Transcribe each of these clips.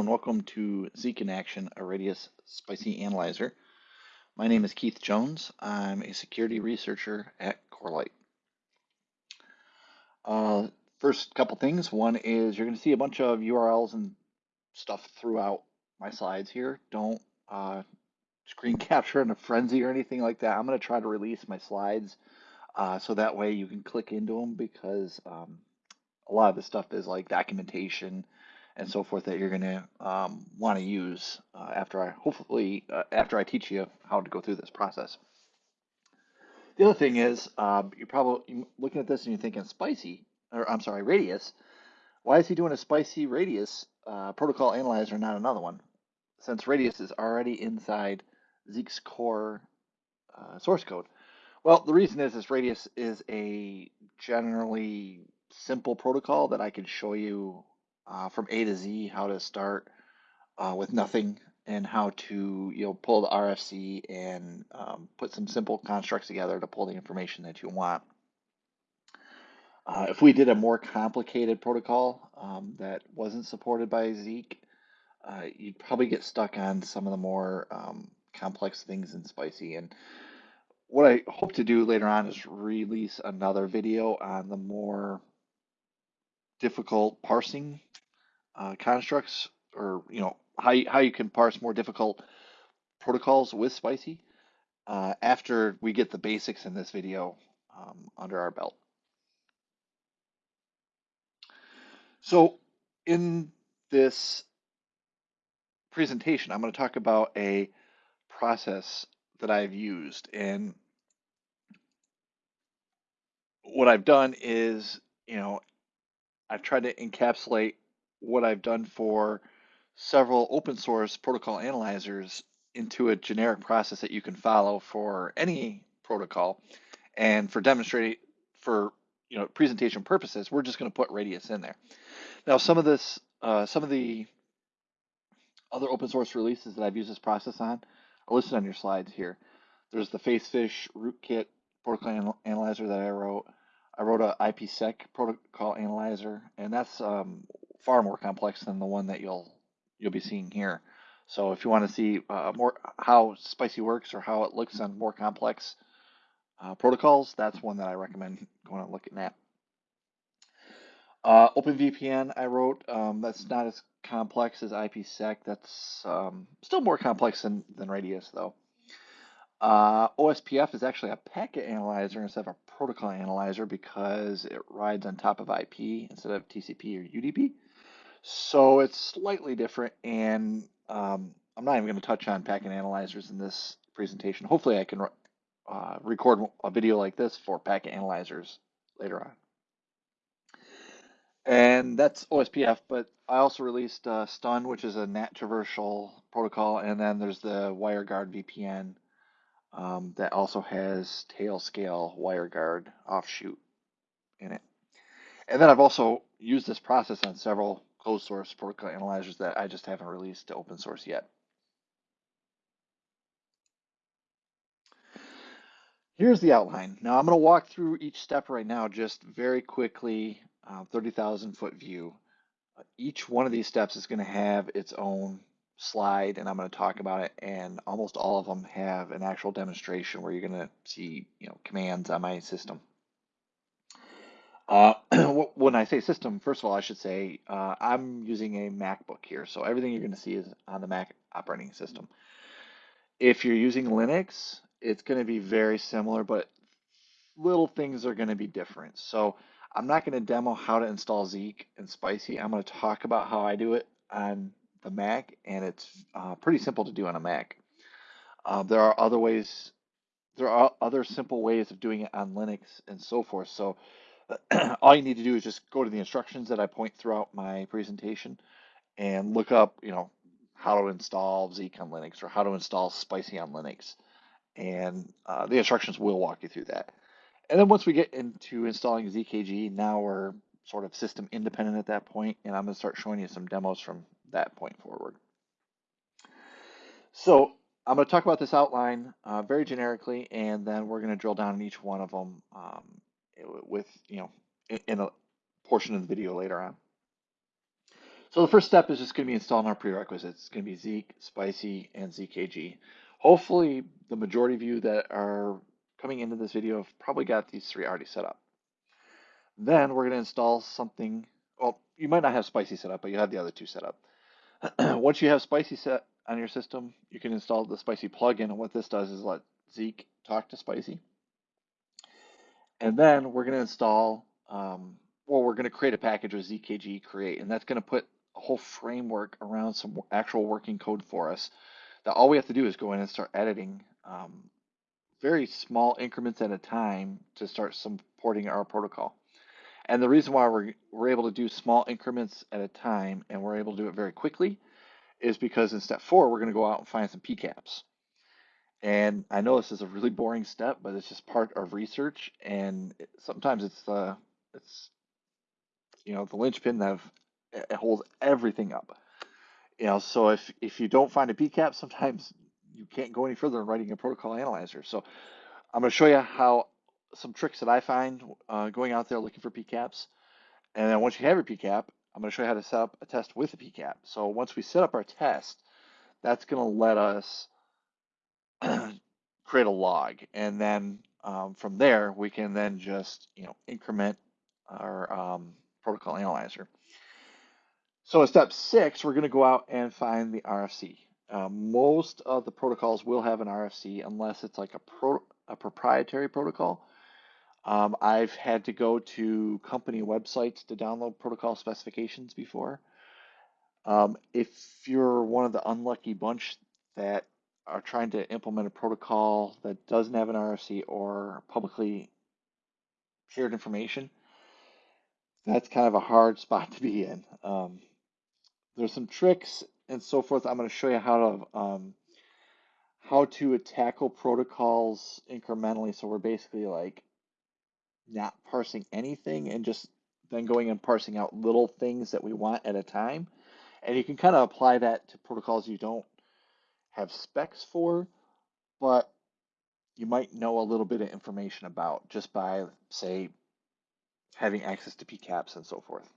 And welcome to Zeek in Action, a Radius Spicy Analyzer. My name is Keith Jones. I'm a security researcher at Corelight. Uh, first couple things. One is you're going to see a bunch of URLs and stuff throughout my slides here. Don't uh, screen capture in a frenzy or anything like that. I'm going to try to release my slides uh, so that way you can click into them because um, a lot of this stuff is like documentation and so forth that you're going to um, want to use uh, after I hopefully uh, after I teach you how to go through this process. The other thing is um, you're probably looking at this and you're thinking spicy or I'm sorry radius. Why is he doing a spicy radius uh, protocol analyzer, not another one? Since radius is already inside Zeek's core uh, source code. Well, the reason is this radius is a generally simple protocol that I can show you uh, from A to Z how to start uh, with nothing and how to you know pull the RFC and um, put some simple constructs together to pull the information that you want. Uh, if we did a more complicated protocol um, that wasn't supported by Zeek, uh, you'd probably get stuck on some of the more um, complex things in Spicy. And what I hope to do later on is release another video on the more difficult parsing uh, constructs or you know how you, how you can parse more difficult protocols with spicy uh, after we get the basics in this video um, under our belt. So in this presentation, I'm going to talk about a process that I've used and what I've done is, you know, I've tried to encapsulate what I've done for several open source protocol analyzers into a generic process that you can follow for any protocol. And for demonstrating for you know presentation purposes, we're just going to put Radius in there. Now, some of this, uh, some of the other open source releases that I've used this process on are listed on your slides here. There's the Facefish rootkit protocol analyzer that I wrote. I wrote a IPsec protocol analyzer, and that's um, far more complex than the one that you'll you'll be seeing here. So if you want to see uh, more how Spicy works or how it looks on more complex uh, protocols, that's one that I recommend going and looking at. Uh, OpenVPN I wrote, um, that's not as complex as IPsec. That's um, still more complex than, than Radius though. Uh, OSPF is actually a packet analyzer instead of a protocol analyzer because it rides on top of IP instead of TCP or UDP. So it's slightly different, and um, I'm not even going to touch on packet analyzers in this presentation. Hopefully I can uh, record a video like this for packet analyzers later on. And that's OSPF, but I also released uh, Stun, which is a NAT traversal protocol, and then there's the WireGuard VPN um, that also has Tailscale WireGuard offshoot in it. And then I've also used this process on several closed source protocol analyzers that I just haven't released to open source yet. Here's the outline. Now I'm going to walk through each step right now just very quickly, uh, 30,000 foot view. Each one of these steps is going to have its own slide and I'm going to talk about it and almost all of them have an actual demonstration where you're going to see you know commands on my system. Uh, when I say system, first of all, I should say uh, I'm using a MacBook here, so everything you're going to see is on the Mac operating system. If you're using Linux, it's going to be very similar, but little things are going to be different. So I'm not going to demo how to install Zeek and Spicy. I'm going to talk about how I do it on the Mac, and it's uh, pretty simple to do on a Mac. Uh, there are other ways, there are other simple ways of doing it on Linux and so forth. So all you need to do is just go to the instructions that I point throughout my presentation and look up, you know, how to install Zeek on Linux or how to install Spicy on Linux. And uh, the instructions will walk you through that. And then once we get into installing ZKG, now we're sort of system independent at that point, and I'm going to start showing you some demos from that point forward. So I'm going to talk about this outline uh, very generically, and then we're going to drill down in each one of them um, with, you know, in a portion of the video later on. So the first step is just going to be installing our prerequisites. It's going to be Zeek, Spicy, and ZKG. Hopefully, the majority of you that are coming into this video have probably got these three already set up. Then we're going to install something. Well, you might not have Spicy set up, but you have the other two set up. Once you have Spicy set on your system, you can install the Spicy plugin. And what this does is let Zeek talk to Spicy. And then we're going to install, um, well, we're going to create a package with ZKG create, and that's going to put a whole framework around some actual working code for us. That all we have to do is go in and start editing um, very small increments at a time to start supporting our protocol. And the reason why we're, we're able to do small increments at a time and we're able to do it very quickly is because in step four, we're going to go out and find some PCAPs. And I know this is a really boring step, but it's just part of research. And sometimes it's the, it's, you know, the linchpin that it holds everything up. You know, so if, if you don't find a PCAP, sometimes you can't go any further in writing a protocol analyzer. So I'm going to show you how some tricks that I find uh, going out there looking for PCAPs. And then once you have your PCAP, I'm going to show you how to set up a test with a PCAP. So once we set up our test, that's going to let us create a log. And then um, from there, we can then just you know increment our um, protocol analyzer. So in step six, we're going to go out and find the RFC. Uh, most of the protocols will have an RFC unless it's like a, pro, a proprietary protocol. Um, I've had to go to company websites to download protocol specifications before. Um, if you're one of the unlucky bunch that are trying to implement a protocol that doesn't have an RFC or publicly shared information, that's kind of a hard spot to be in. Um, there's some tricks and so forth. I'm going to show you how to um, how to tackle protocols incrementally. So we're basically like not parsing anything and just then going and parsing out little things that we want at a time. And you can kind of apply that to protocols you don't have specs for, but you might know a little bit of information about just by, say, having access to PCAPs and so forth.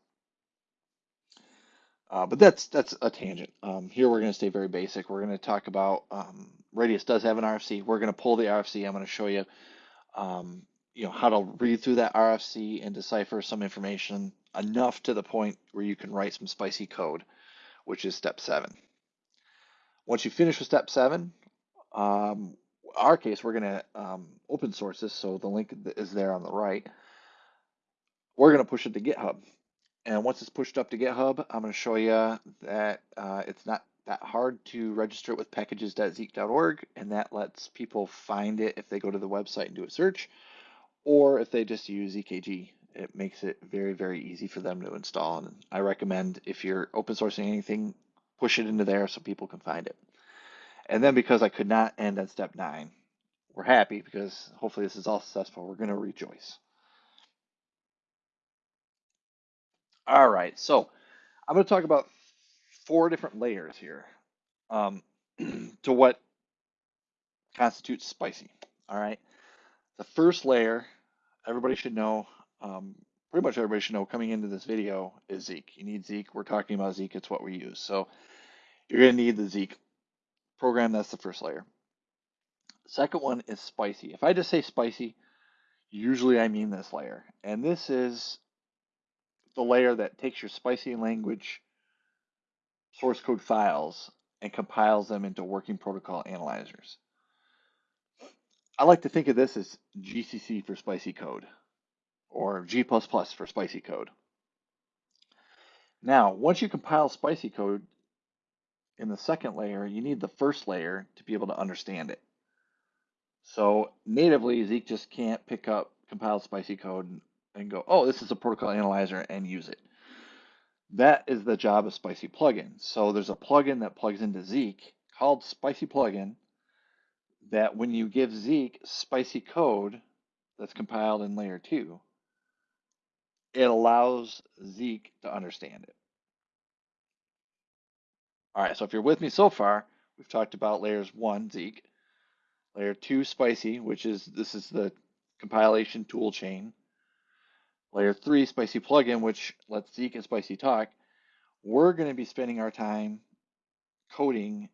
Uh, but that's that's a tangent. Um, here we're going to stay very basic. We're going to talk about um, Radius does have an RFC. We're going to pull the RFC. I'm going to show you um, you know how to read through that RFC and decipher some information enough to the point where you can write some spicy code, which is step seven. Once you finish with step seven, um, our case, we're going to um, open source this, so the link is there on the right. We're going to push it to GitHub. And once it's pushed up to GitHub, I'm going to show you that uh, it's not that hard to register it with packages.zeek.org, and that lets people find it if they go to the website and do a search or if they just use ZKG, it makes it very, very easy for them to install. And I recommend if you're open sourcing anything, push it into there so people can find it. And then because I could not end at step nine, we're happy because hopefully this is all successful. We're going to rejoice. All right, so I'm going to talk about four different layers here um, to what constitutes spicy. All right. The first layer, everybody should know, um, pretty much everybody should know coming into this video is Zeek. You need Zeek. We're talking about Zeek. It's what we use. So you're going to need the Zeek program. That's the first layer. Second one is spicy. If I just say spicy, usually I mean this layer. And this is the layer that takes your spicy language source code files and compiles them into working protocol analyzers. I like to think of this as GCC for spicy code or G++ for spicy code. Now, once you compile spicy code in the second layer, you need the first layer to be able to understand it. So natively, Zeek just can't pick up compiled spicy code and go, oh, this is a protocol analyzer and use it. That is the job of Spicy Plugin. So there's a plugin that plugs into Zeek called Spicy Plugin that when you give Zeek spicy code that's compiled in layer two, it allows Zeek to understand it. All right, so if you're with me so far, we've talked about layers one, Zeek, layer two, spicy, which is this is the compilation tool chain. Layer three, spicy plugin, which lets Zeek and spicy talk. we're going to be spending our time coding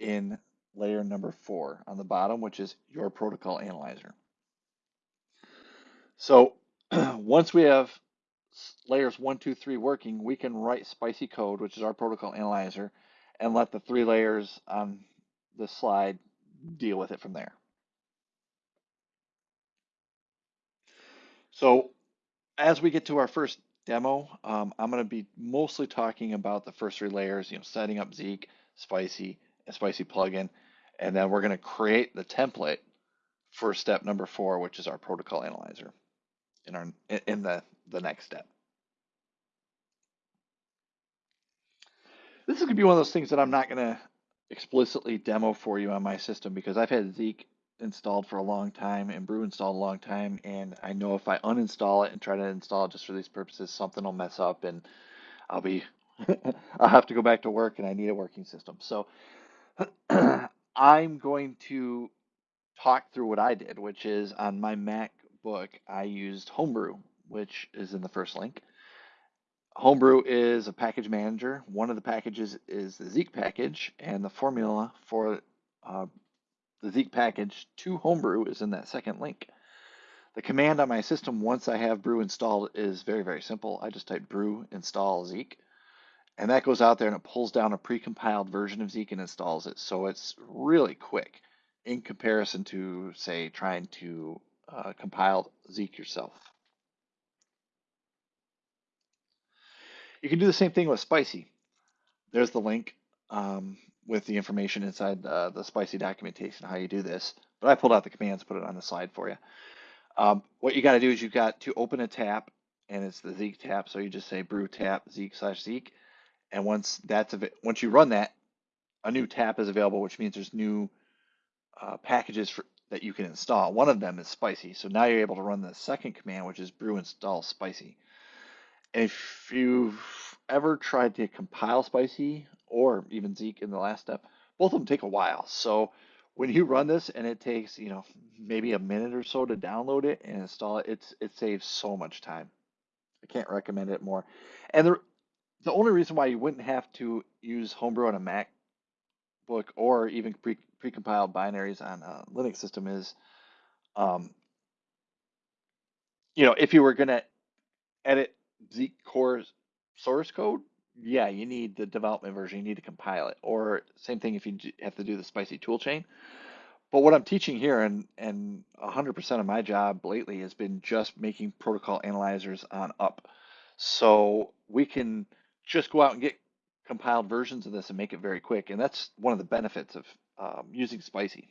in layer number four on the bottom, which is your protocol analyzer. So once we have layers one, two, three working, we can write spicy code, which is our protocol analyzer, and let the three layers on the slide deal with it from there. So as we get to our first demo, um, I'm going to be mostly talking about the first three layers, you know, setting up Zeek, Spicy, and Spicy plugin, and then we're going to create the template for step number four, which is our protocol analyzer in our in the the next step. This is going to be one of those things that I'm not going to explicitly demo for you on my system because I've had Zeek installed for a long time and Brew installed a long time, and I know if I uninstall it and try to install it just for these purposes, something will mess up and I'll be I'll have to go back to work and I need a working system. So I'm going to talk through what I did, which is on my MacBook, I used Homebrew, which is in the first link. Homebrew is a package manager. One of the packages is the Zeek package, and the formula for uh, the Zeek package to Homebrew is in that second link. The command on my system once I have brew installed is very, very simple. I just type brew install Zeek, and that goes out there and it pulls down a precompiled version of Zeek and installs it. So it's really quick in comparison to, say, trying to uh, compile Zeek yourself. You can do the same thing with Spicy. There's the link. Um, with the information inside the, the spicy documentation how you do this. But I pulled out the commands, put it on the slide for you. Um, what you got to do is you've got to open a tap, and it's the Zeek tap. So you just say brew tap Zeek slash Zeek, and once that's once you run that, a new tap is available, which means there's new uh, packages for, that you can install. One of them is spicy. So now you're able to run the second command, which is brew install spicy. And if you've ever tried to compile spicy or even Zeek in the last step, both of them take a while. So when you run this and it takes, you know, maybe a minute or so to download it and install it, it's it saves so much time. I can't recommend it more. And the the only reason why you wouldn't have to use Homebrew on a MacBook or even pre precompiled binaries on a Linux system is, um, you know, if you were going to edit Zeek core source code, yeah, you need the development version. You need to compile it. Or same thing if you have to do the spicy toolchain. But what I'm teaching here, and and 100% of my job lately has been just making protocol analyzers on up. So we can just go out and get compiled versions of this and make it very quick. And that's one of the benefits of um, using Spicy.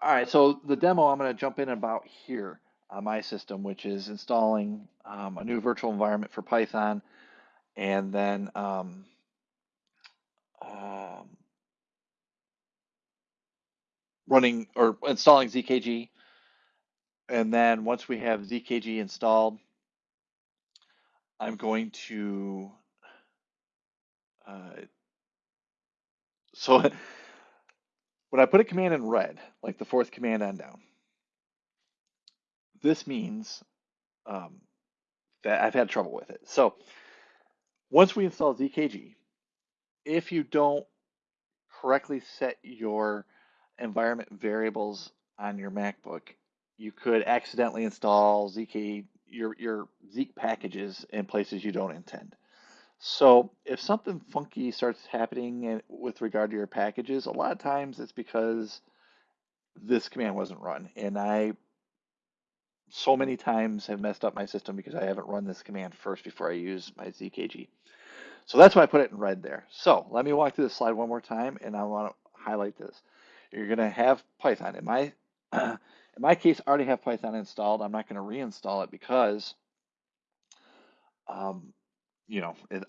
All right, so the demo I'm going to jump in about here on my system, which is installing um, a new virtual environment for Python, and then um, um, running or installing ZKG. And then once we have ZKG installed, I'm going to uh, so when I put a command in red, like the fourth command on down, this means um, that I've had trouble with it. So once we install ZKG, if you don't correctly set your environment variables on your MacBook, you could accidentally install ZK your your Zeek packages in places you don't intend. So if something funky starts happening eh, with regard to your packages, a lot of times it's because this command wasn't run. And I so many times have messed up my system because I haven't run this command first before I use my ZKG. So that's why I put it in red there. So let me walk through this slide one more time and I want to highlight this. You're going to have Python. In my, in my case, I already have Python installed. I'm not going to reinstall it because, um, you know, it,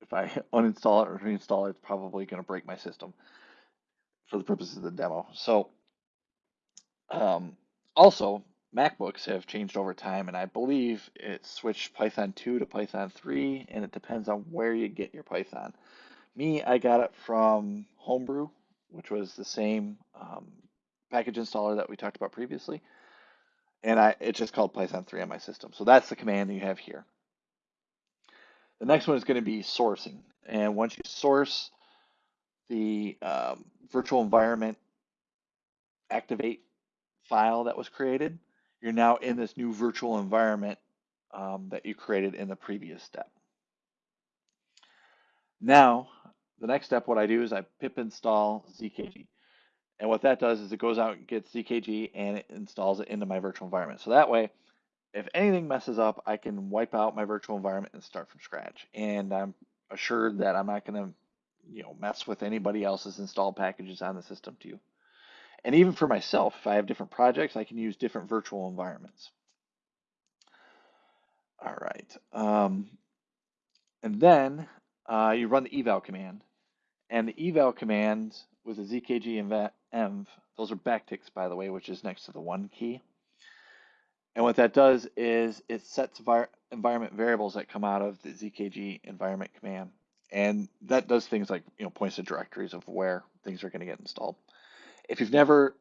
if I uninstall it or reinstall it, it's probably going to break my system for the purposes of the demo. So um, also, MacBooks have changed over time, and I believe it switched Python 2 to Python 3, and it depends on where you get your Python. Me, I got it from Homebrew, which was the same um, package installer that we talked about previously, and I it's just called Python 3 on my system. So that's the command you have here. The next one is going to be sourcing. And once you source the um, virtual environment activate file that was created, you're now in this new virtual environment um, that you created in the previous step. Now, the next step, what I do is I pip install ZKG. And what that does is it goes out and gets ZKG and it installs it into my virtual environment. So that way, if anything messes up, I can wipe out my virtual environment and start from scratch. And I'm assured that I'm not going to, you know, mess with anybody else's installed packages on the system too. And even for myself, if I have different projects, I can use different virtual environments. All right. Um, and then uh, you run the eval command. And the eval command with the zkg and env, those are backticks, by the way, which is next to the one key. And what that does is it sets environment variables that come out of the zkg environment command. And that does things like, you know, points to directories of where things are going to get installed. If you've never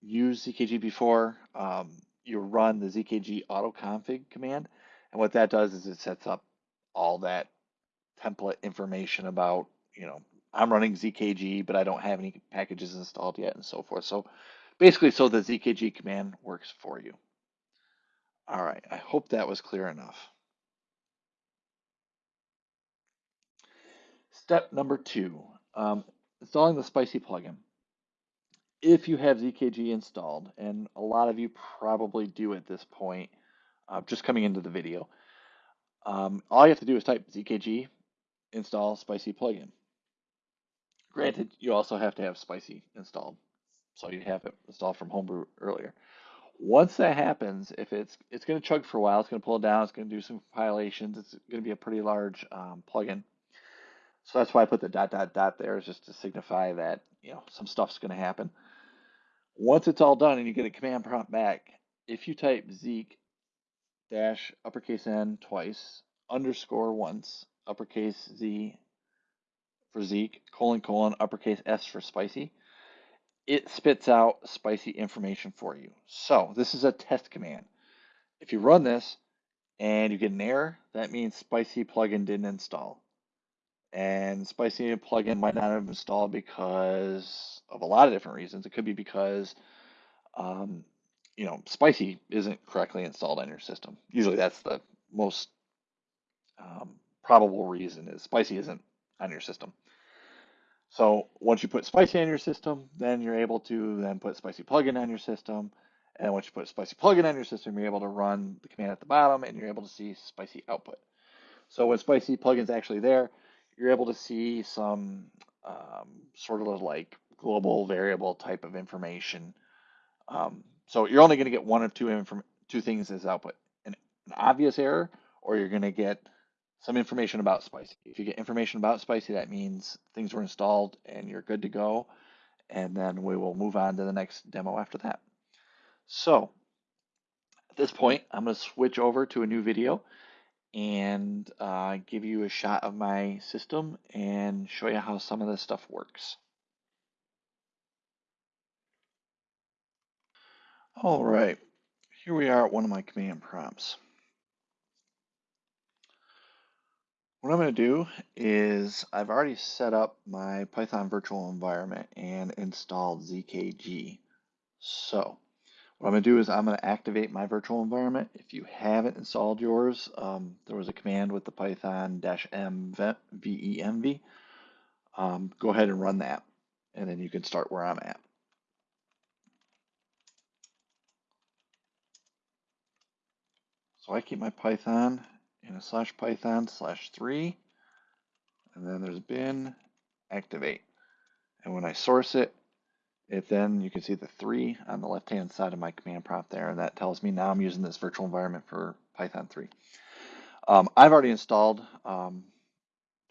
used ZKG before, um, you run the ZKG autoconfig command. And what that does is it sets up all that template information about, you know, I'm running ZKG, but I don't have any packages installed yet and so forth. So basically, so the ZKG command works for you. All right, I hope that was clear enough. Step number two, um, installing the Spicy plugin if you have ZKG installed, and a lot of you probably do at this point, uh, just coming into the video, um, all you have to do is type ZKG install Spicy plugin. Granted, you also have to have Spicy installed, so you have it installed from Homebrew earlier. Once that happens, if it's it's going to chug for a while, it's going to pull it down, it's going to do some compilations, it's going to be a pretty large um, plugin. So that's why I put the dot dot dot there, is just to signify that you know some stuff's going to happen. Once it's all done and you get a command prompt back, if you type Zeek dash uppercase N twice, underscore once, uppercase Z for Zeek, colon colon, uppercase S for spicy, it spits out spicy information for you. So this is a test command. If you run this and you get an error, that means spicy plugin didn't install. And Spicy plugin might not have installed because of a lot of different reasons. It could be because, um, you know, Spicy isn't correctly installed on your system. Usually that's the most um, probable reason is Spicy isn't on your system. So once you put Spicy on your system, then you're able to then put Spicy plugin on your system. And once you put Spicy plugin on your system, you're able to run the command at the bottom and you're able to see Spicy output. So when Spicy plugin's actually there, you're able to see some um, sort of like global variable type of information. Um, so you're only going to get one of two two things as output: an, an obvious error, or you're going to get some information about Spicy. If you get information about Spicy, that means things were installed and you're good to go. And then we will move on to the next demo after that. So at this point, I'm going to switch over to a new video and uh, give you a shot of my system and show you how some of this stuff works. All right, here we are at one of my command prompts. What I'm going to do is I've already set up my Python virtual environment and installed ZKG. So what I'm going to do is I'm going to activate my virtual environment. If you haven't installed yours, um, there was a command with the python-m venv. Um, go ahead and run that, and then you can start where I'm at. So I keep my Python in a slash Python slash three, and then there's bin activate. And when I source it, it then, you can see the three on the left-hand side of my command prompt there, and that tells me now I'm using this virtual environment for Python 3. Um, I've already installed um,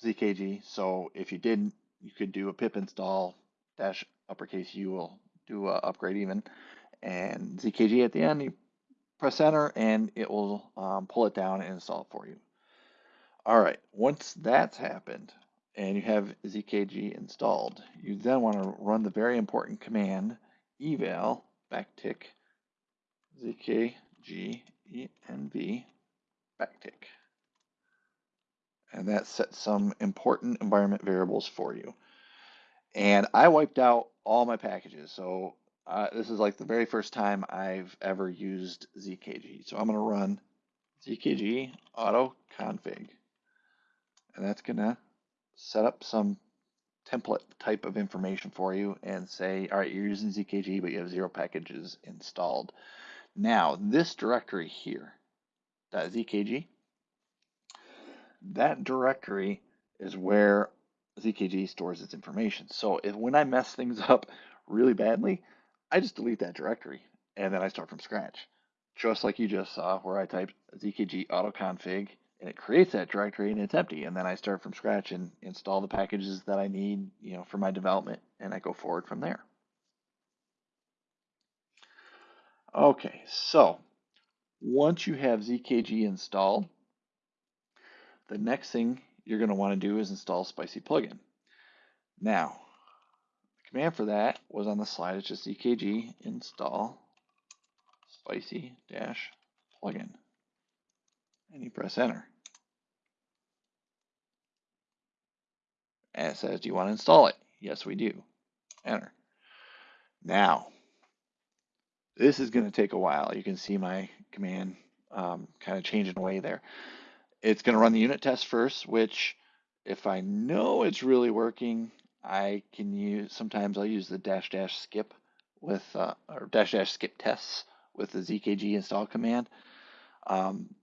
ZKG, so if you didn't, you could do a pip install dash uppercase U will do a upgrade even, and ZKG at the end, you press enter, and it will um, pull it down and install it for you. All right, once that's happened, and you have ZKG installed, you then want to run the very important command eval backtick zkgenv backtick. and that sets some important environment variables for you. And I wiped out all my packages. So uh, this is like the very first time I've ever used ZKG. So I'm going to run ZKG auto config. And that's going to set up some template type of information for you and say, all right, you're using ZKG, but you have zero packages installed. Now, this directory here, that .zkg, that directory is where ZKG stores its information. So if when I mess things up really badly, I just delete that directory and then I start from scratch. Just like you just saw where I typed ZKG autoconfig and it creates that directory and it's empty. And then I start from scratch and install the packages that I need, you know, for my development and I go forward from there. Okay, so once you have ZKG installed, the next thing you're going to want to do is install Spicy plugin. Now, command for that was on the slide. It's just zkg install spicy dash plugin. And you press enter. And it says, do you want to install it? Yes, we do. Enter. Now, this is going to take a while. You can see my command um, kind of changing away there. It's going to run the unit test first, which if I know it's really working, I can use, sometimes I'll use the dash dash skip with, uh, or dash dash skip tests with the zkg install command. Um,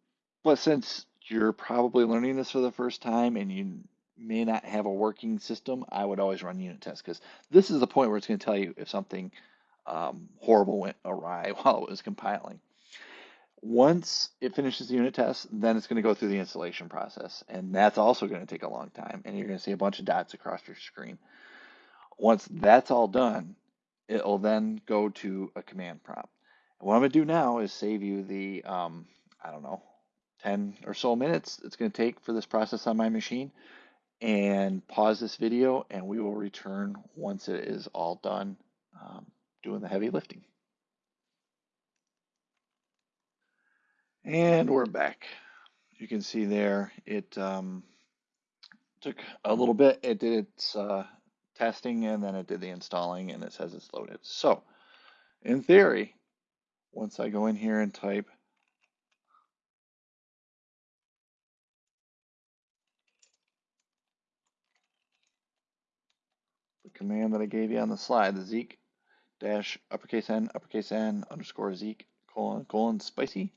but since you're probably learning this for the first time and you may not have a working system, I would always run unit tests because this is the point where it's going to tell you if something um, horrible went awry while it was compiling. Once it finishes the unit test, then it's going to go through the installation process. And that's also going to take a long time. And you're going to see a bunch of dots across your screen. Once that's all done, it'll then go to a command prompt. And what I'm going to do now is save you the, um, I don't know, 10 or so minutes it's going to take for this process on my machine and pause this video and we will return once it is all done um, doing the heavy lifting. And we're back. You can see there it um, took a little bit. It did its uh, testing and then it did the installing and it says it's loaded. So in theory, once I go in here and type the command that I gave you on the slide, the Zeek dash uppercase N uppercase N underscore Zeek colon colon spicy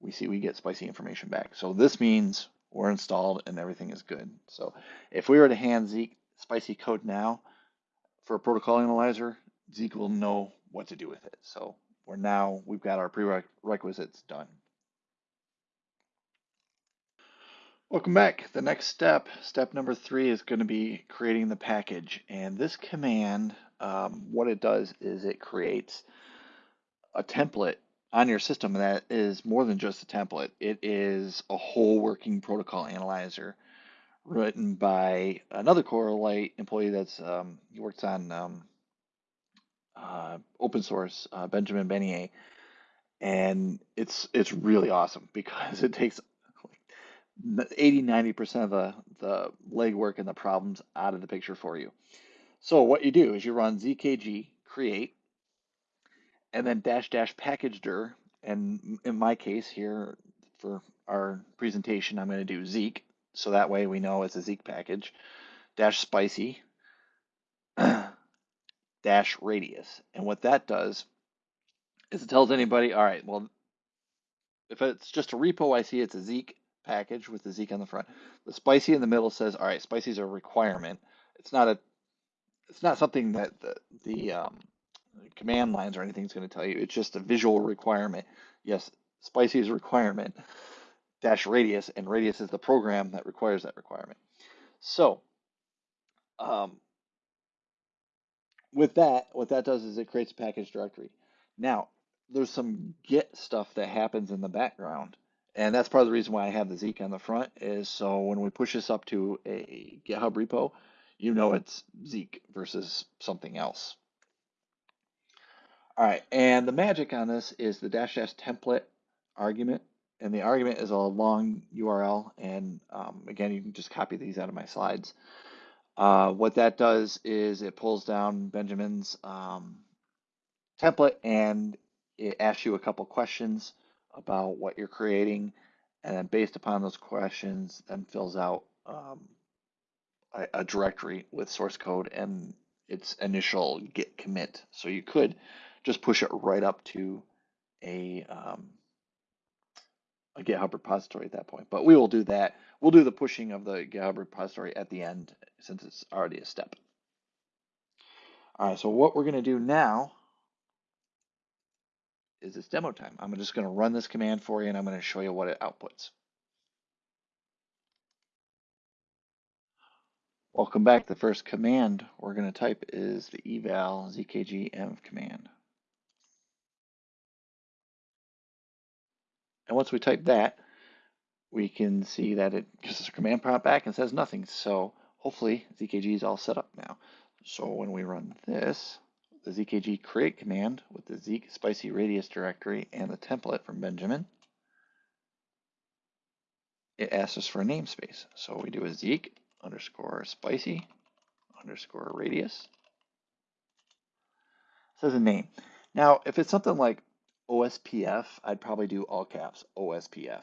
we see we get spicy information back. So this means we're installed and everything is good. So if we were to hand Zeek spicy code now for a protocol analyzer, Zeek will know what to do with it. So we're now, we've got our prerequisites done. Welcome back. The next step, step number three, is going to be creating the package. And this command, um, what it does is it creates a template on your system that is more than just a template. It is a whole working protocol analyzer written by another Corelight employee that's um, he works on um, uh, open source, uh, Benjamin Bannier, and it's it's really awesome because it takes 80 90 percent of the the legwork and the problems out of the picture for you. So what you do is you run zkg create and then dash dash package dir. And in my case here for our presentation, I'm going to do Zeek. So that way we know it's a Zeek package. Dash spicy dash radius. And what that does is it tells anybody, all right, well, if it's just a repo, I see it's a Zeek package with the Zeek on the front. The spicy in the middle says, all right, spicy is a requirement. It's not a, it's not something that the, the um, command lines or anything is going to tell you. It's just a visual requirement. Yes, spicy is a requirement dash radius, and radius is the program that requires that requirement. So, um, with that, what that does is it creates a package directory. Now, there's some Git stuff that happens in the background, and that's part of the reason why I have the Zeek on the front is so when we push this up to a GitHub repo, you know it's Zeek versus something else. All right, and the magic on this is the dash dash template argument and the argument is a long URL. And um, again, you can just copy these out of my slides. Uh, what that does is it pulls down Benjamin's um, template and it asks you a couple questions about what you're creating. And then based upon those questions, then fills out um, a, a directory with source code and its initial git commit. So you could just push it right up to a um, a GitHub repository at that point. But we will do that. We'll do the pushing of the GitHub repository at the end since it's already a step. All right, so what we're going to do now is it's demo time. I'm just going to run this command for you and I'm going to show you what it outputs. Welcome back. The first command we're going to type is the eval zkg command. And once we type that, we can see that it gives us a command prompt back and says nothing. So hopefully ZKG is all set up now. So when we run this, the ZKG create command with the Zeek spicy radius directory and the template from Benjamin, it asks us for a namespace. So we do a Zeek underscore spicy underscore radius. It says a name. Now, if it's something like OSPF, I'd probably do all caps OSPF.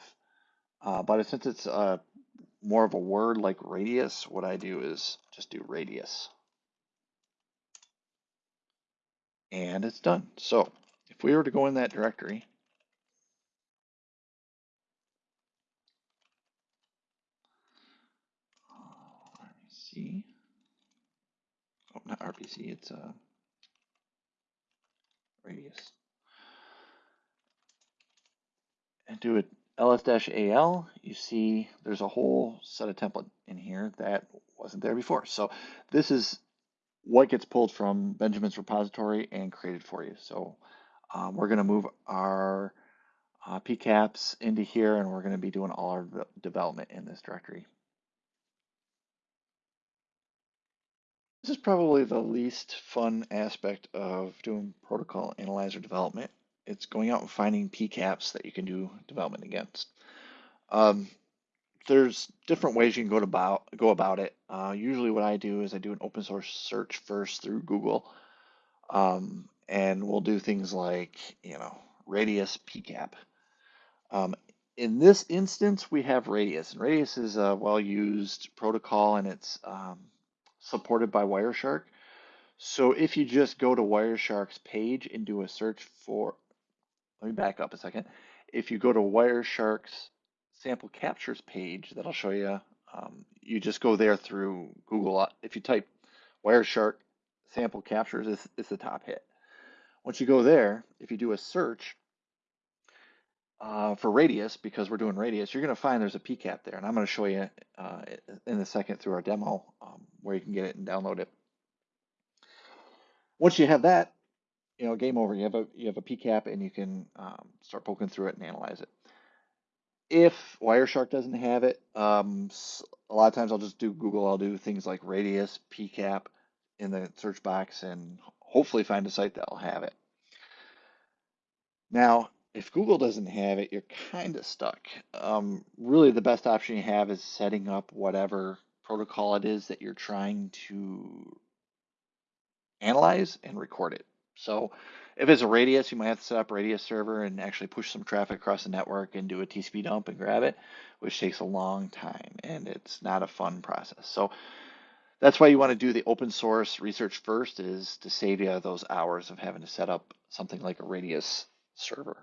Uh, but since it's uh, more of a word like radius, what I do is just do radius. And it's done. So if we were to go in that directory, RPC, oh, not RPC, it's uh, radius. And do it ls-al, you see there's a whole set of template in here that wasn't there before. So this is what gets pulled from Benjamin's repository and created for you. So um, we're going to move our uh, PCAPs into here and we're going to be doing all our development in this directory. This is probably the least fun aspect of doing protocol analyzer development it's going out and finding PCAPs that you can do development against. Um, there's different ways you can go about go about it. Uh, usually, what I do is I do an open source search first through Google, um, and we'll do things like you know Radius PCAP. Um, in this instance, we have Radius, and Radius is a well-used protocol, and it's um, supported by Wireshark. So if you just go to Wireshark's page and do a search for let me back up a second. If you go to Wireshark's sample captures page that I'll show you, um, you just go there through Google. Uh, if you type Wireshark sample captures, it's, it's the top hit. Once you go there, if you do a search uh, for radius, because we're doing radius, you're going to find there's a PCAP there. And I'm going to show you uh, in a second through our demo um, where you can get it and download it. Once you have that, you know, game over. You have a you have a PCAP and you can um, start poking through it and analyze it. If Wireshark doesn't have it, um, a lot of times I'll just do Google. I'll do things like Radius PCAP in the search box and hopefully find a site that'll have it. Now, if Google doesn't have it, you're kind of stuck. Um, really, the best option you have is setting up whatever protocol it is that you're trying to analyze and record it. So if it's a radius, you might have to set up a radius server and actually push some traffic across the network and do a TCP dump and grab it, which takes a long time and it's not a fun process. So that's why you want to do the open source research first is to save you those hours of having to set up something like a radius server.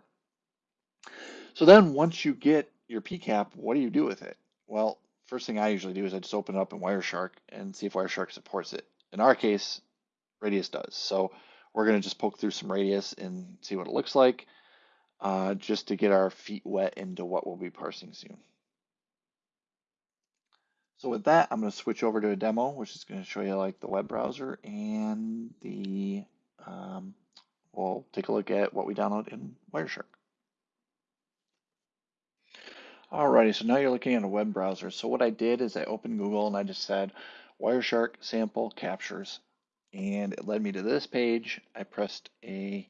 So then once you get your PCAP, what do you do with it? Well, first thing I usually do is I just open it up in Wireshark and see if Wireshark supports it. In our case, Radius does. So we're going to just poke through some radius and see what it looks like, uh, just to get our feet wet into what we'll be parsing soon. So with that, I'm going to switch over to a demo, which is going to show you like the web browser and the, um, we'll take a look at what we download in Wireshark. Alrighty, so now you're looking at a web browser. So what I did is I opened Google and I just said Wireshark sample captures and it led me to this page. I pressed a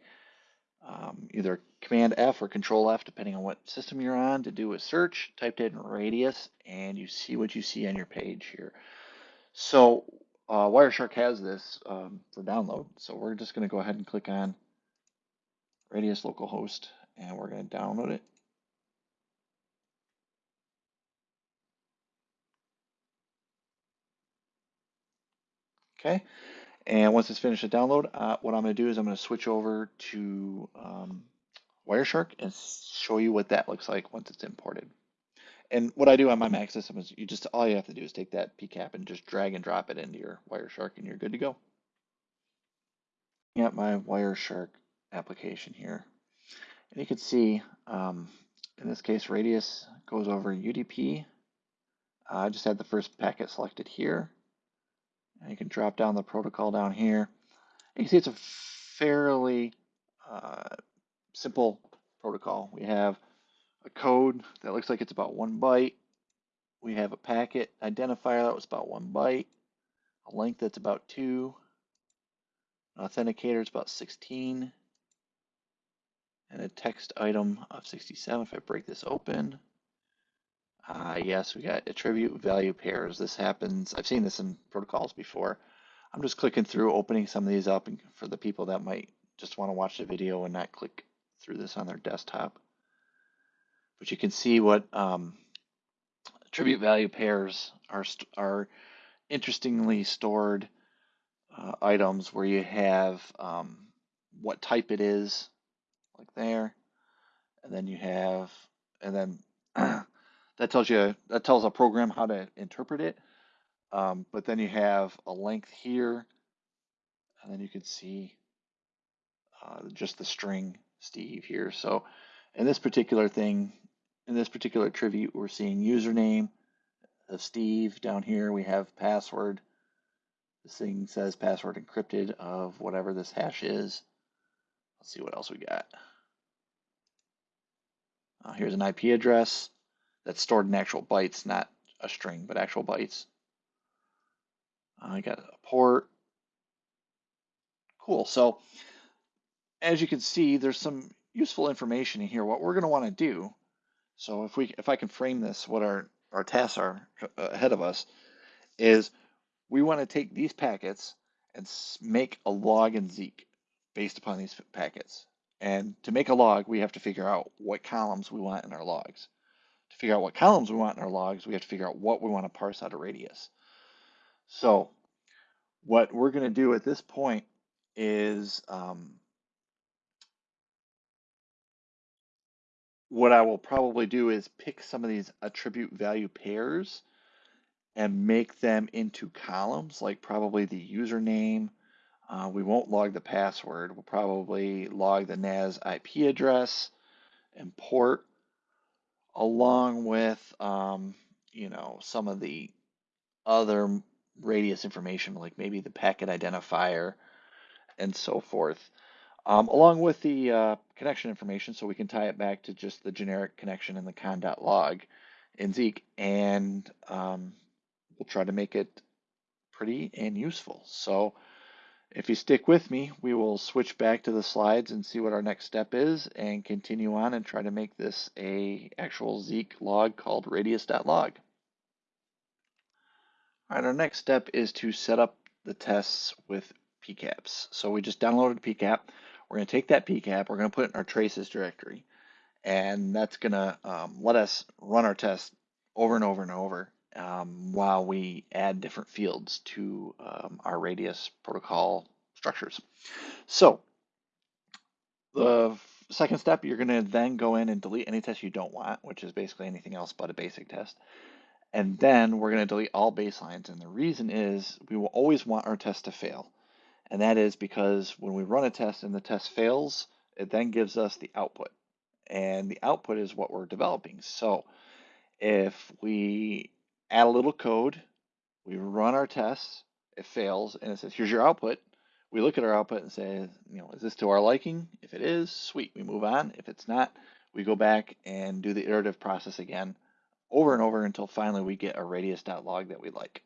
um, either Command F or Control F, depending on what system you're on, to do a search. Typed in radius, and you see what you see on your page here. So uh, Wireshark has this um, for download. So we're just going to go ahead and click on Radius localhost, and we're going to download it. Okay, and once it's finished the download, uh, what I'm going to do is I'm going to switch over to um, Wireshark and show you what that looks like once it's imported. And what I do on my Mac system is you just all you have to do is take that PCAP and just drag and drop it into your Wireshark and you're good to go. At my Wireshark application here, and you can see um, in this case radius goes over UDP. Uh, I just had the first packet selected here. You can drop down the protocol down here. You can see it's a fairly uh, simple protocol. We have a code that looks like it's about one byte. We have a packet identifier that was about one byte, a length that's about two, an authenticator is about 16, and a text item of 67. If I break this open, uh, yes, we got attribute value pairs. This happens, I've seen this in protocols before. I'm just clicking through, opening some of these up for the people that might just want to watch the video and not click through this on their desktop. But you can see what um, attribute value pairs are, are interestingly stored uh, items where you have um, what type it is, like there, and then you have, and then that tells you, that tells a program how to interpret it. Um, but then you have a length here, and then you can see uh, just the string Steve here. So in this particular thing, in this particular attribute, we're seeing username of Steve. Down here we have password. This thing says password encrypted of whatever this hash is. Let's see what else we got. Uh, here's an IP address that's stored in actual bytes, not a string, but actual bytes. I got a port. Cool. So as you can see, there's some useful information in here. What we're going to want to do, so if we if I can frame this, what our, our tasks are ahead of us, is we want to take these packets and make a log in Zeek based upon these packets. And to make a log, we have to figure out what columns we want in our logs. Figure out what columns we want in our logs, we have to figure out what we want to parse out of radius. So what we're going to do at this point is um, what I will probably do is pick some of these attribute value pairs and make them into columns, like probably the username. Uh, we won't log the password. We'll probably log the NAS IP address and port, along with, um, you know, some of the other radius information, like maybe the packet identifier and so forth um, along with the uh, connection information so we can tie it back to just the generic connection in the con.log in Zeek and um, we'll try to make it pretty and useful. So if you stick with me, we will switch back to the slides and see what our next step is and continue on and try to make this a actual Zeek log called radius.log. All right, our next step is to set up the tests with PCAPs. So we just downloaded PCAP. We're going to take that PCAP, we're going to put it in our traces directory, and that's going to um, let us run our test over and over and over um, while we add different fields to um, our radius protocol structures. So the second step, you're going to then go in and delete any test you don't want, which is basically anything else but a basic test. And then we're going to delete all baselines. And the reason is we will always want our test to fail. And that is because when we run a test and the test fails, it then gives us the output. And the output is what we're developing. So if we add a little code, we run our tests, it fails, and it says, here's your output. We look at our output and say, you know, is this to our liking? If it is, sweet, we move on. If it's not, we go back and do the iterative process again over and over until finally we get a radius.log that we like.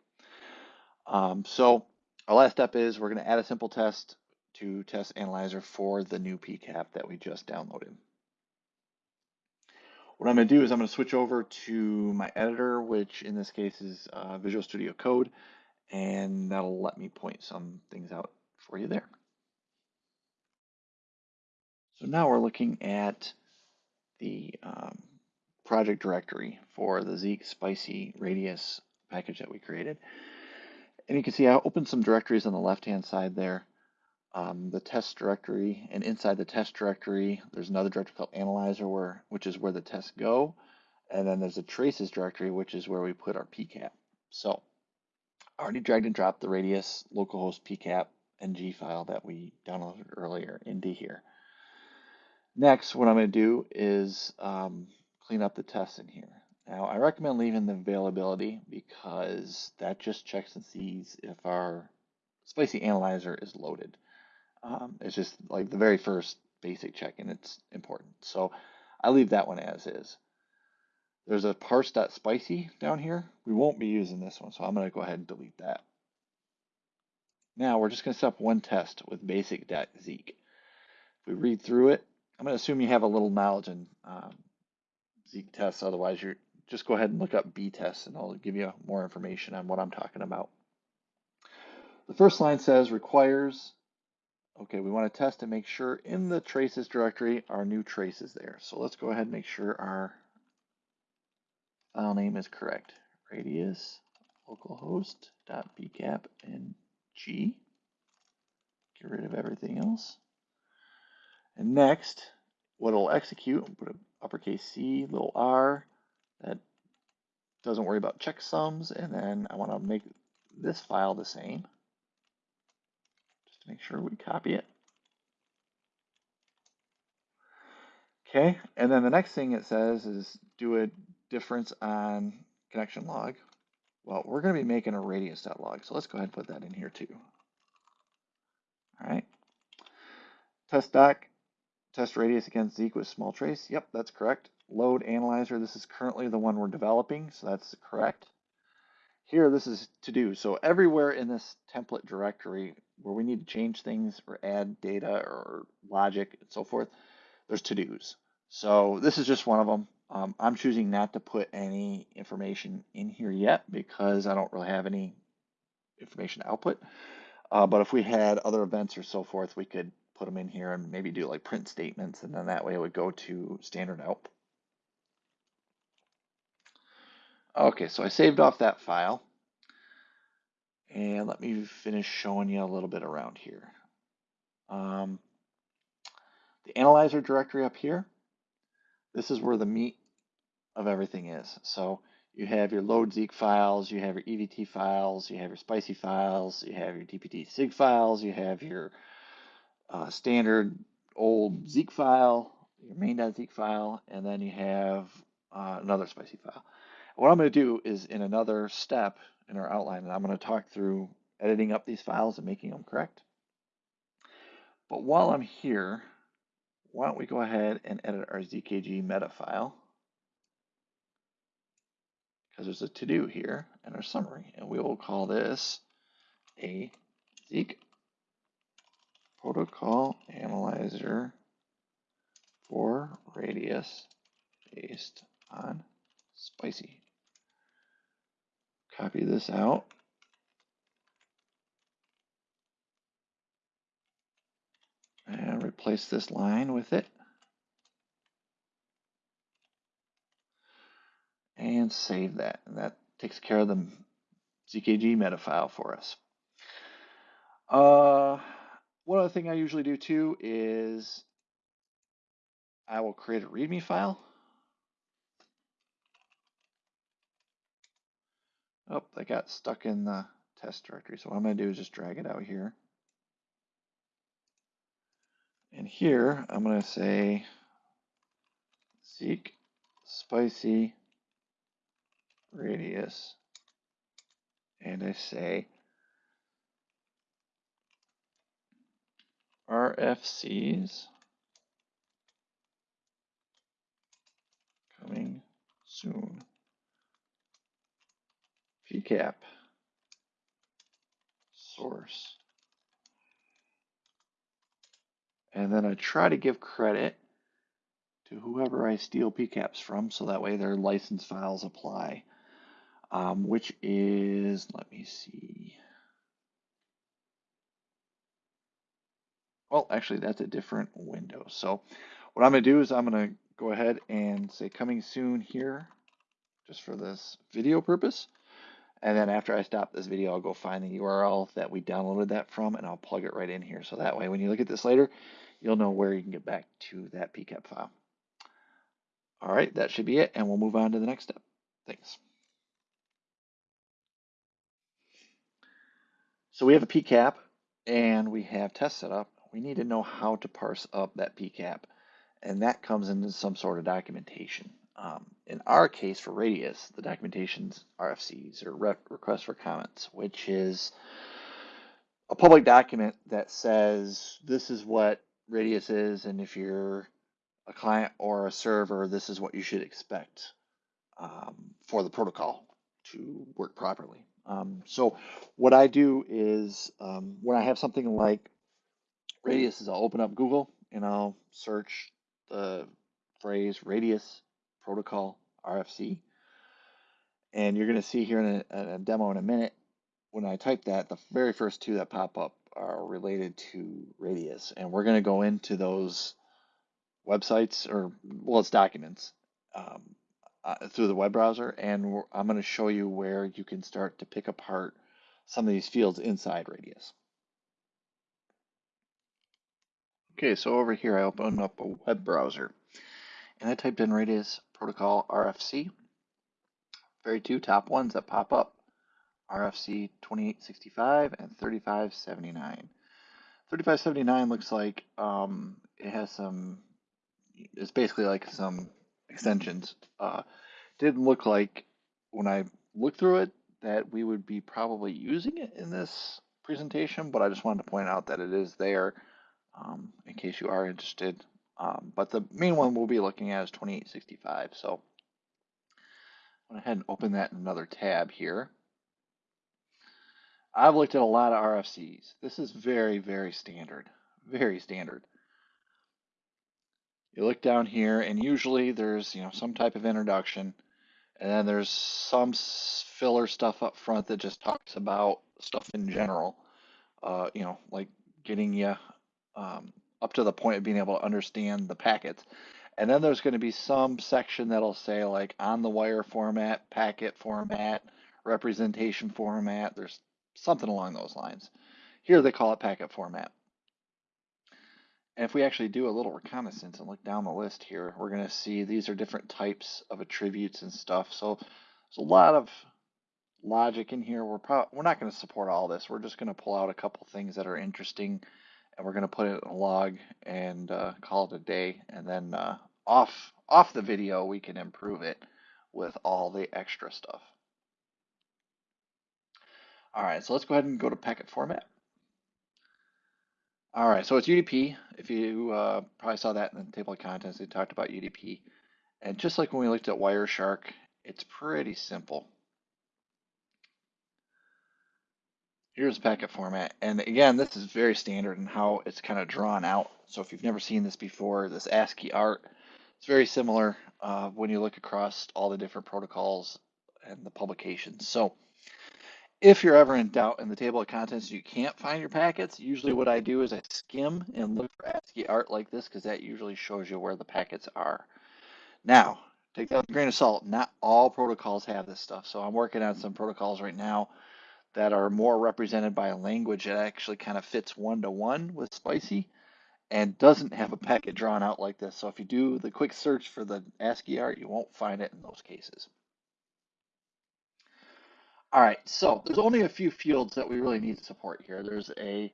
Um, so our last step is we're going to add a simple test to test analyzer for the new PCAP that we just downloaded. What I'm going to do is I'm going to switch over to my editor, which in this case is uh, Visual Studio Code, and that'll let me point some things out for you there. So now we're looking at the um, project directory for the Zeek Spicy Radius package that we created. And you can see I opened some directories on the left-hand side there. Um, the test directory, and inside the test directory, there's another directory called Analyzer, where which is where the tests go. And then there's a traces directory, which is where we put our PCAP. So I already dragged and dropped the radius localhost PCAP ng file that we downloaded earlier into here. Next, what I'm going to do is um, clean up the tests in here. Now, I recommend leaving the availability because that just checks and sees if our spicy analyzer is loaded. Um, it's just like the very first basic check and it's important. So I leave that one as is. There's a parse.spicy down here. We won't be using this one, so I'm going to go ahead and delete that. Now we're just going to set up one test with basic.zeek. If we read through it, I'm going to assume you have a little knowledge in um, Zeek tests. Otherwise, you're just go ahead and look up btests and I'll give you more information on what I'm talking about. The first line says requires, okay, we want to test and make sure in the traces directory our new trace is there. So let's go ahead and make sure our file name is correct. Radius localhost. localhost.bcap and G. Get rid of everything else. And next, what it'll execute, put an uppercase C, little r, that doesn't worry about checksums. And then I want to make this file the same, make sure we copy it. Okay, and then the next thing it says is do a difference on connection log. Well, we're going to be making a radius.log, so let's go ahead and put that in here too. All right. Test doc, test radius against Zeek with small trace. Yep, that's correct. Load analyzer, this is currently the one we're developing, so that's correct. Here, this is to do. So everywhere in this template directory where we need to change things or add data or logic and so forth, there's to-dos. So this is just one of them. Um, I'm choosing not to put any information in here yet because I don't really have any information output. Uh, but if we had other events or so forth, we could put them in here and maybe do like print statements and then that way it would go to standard out. Okay, so I saved off that file. And let me finish showing you a little bit around here. Um, the analyzer directory up here, this is where the meat of everything is. So you have your load Zeek files, you have your EVT files, you have your spicy files, you have your DPD SIG files, you have your uh, standard old Zeek file, your main.zeek file, and then you have uh, another spicy file. What I'm going to do is in another step in our outline, and I'm going to talk through editing up these files and making them correct. But while I'm here, why don't we go ahead and edit our ZKG meta file because there's a to-do here and our summary, and we will call this a Zeek protocol analyzer for radius based on spicy. Copy this out. And replace this line with it. And save that. And that takes care of the ZKG meta file for us. Uh, one other thing I usually do too is I will create a README file. Oh, that got stuck in the test directory. So what I'm going to do is just drag it out here. And here I'm going to say Zeek spicy radius. And I say RFCs coming soon. PCAP source. And then I try to give credit to whoever I steal PCAPs from, so that way their license files apply, um, which is, let me see. Well, actually, that's a different window. So what I'm going to do is I'm going to go ahead and say coming soon here, just for this video purpose. And then after I stop this video, I'll go find the URL that we downloaded that from and I'll plug it right in here. So that way, when you look at this later, you'll know where you can get back to that PCAP file. All right, that should be it. And we'll move on to the next step. Thanks. So we have a PCAP and we have test set up. We need to know how to parse up that PCAP. And that comes into some sort of documentation. Um, in our case for Radius, the documentation's RFCs or re requests for comments, which is a public document that says this is what Radius is, and if you're a client or a server, this is what you should expect um, for the protocol to work properly. Um, so what I do is um, when I have something like Radius is I'll open up Google and I'll search the phrase Radius protocol RFC. And you're going to see here in a, a, demo in a minute, when I type that, the very first two that pop up are related to Radius. And we're going to go into those websites, or well, it's documents, um, uh, through the web browser. And I'm going to show you where you can start to pick apart some of these fields inside Radius. Okay, so over here I open up a web browser and I typed in Radius Protocol RFC. Very two top ones that pop up RFC 2865 and 3579. 3579 looks like um, it has some, it's basically like some extensions. Uh, didn't look like when I looked through it that we would be probably using it in this presentation, but I just wanted to point out that it is there um, in case you are interested. Um, but the main one we'll be looking at is 2865. So I went ahead and open that in another tab here. I've looked at a lot of RFCs. This is very, very standard, very standard. You look down here and usually there's, you know, some type of introduction and then there's some filler stuff up front that just talks about stuff in general. Uh, you know, like getting you um, up to the point of being able to understand the packets. And then there's going to be some section that'll say like on the wire format, packet format, representation format. There's something along those lines. Here they call it packet format. And if we actually do a little reconnaissance and look down the list here, we're going to see these are different types of attributes and stuff. So there's a lot of logic in here. We're probably, we're not going to support all this. We're just going to pull out a couple things that are interesting and we're going to put it in a log and uh, call it a day. And then uh, off off the video, we can improve it with all the extra stuff. All right, so let's go ahead and go to packet format. All right, so it's UDP. If you uh, probably saw that in the table of contents, they talked about UDP. And just like when we looked at Wireshark, it's pretty simple. Here's packet format. And again, this is very standard in how it's kind of drawn out. So if you've never seen this before, this ASCII art, it's very similar uh, when you look across all the different protocols and the publications. So if you're ever in doubt in the table of contents, you can't find your packets. Usually what I do is I skim and look for ASCII art like this because that usually shows you where the packets are. Now, take that with a grain of salt. Not all protocols have this stuff. So I'm working on some protocols right now that are more represented by a language that actually kind of fits one to one with spicy and doesn't have a packet drawn out like this. So if you do the quick search for the ASCII art, you won't find it in those cases. All right, so there's only a few fields that we really need to support here. There's a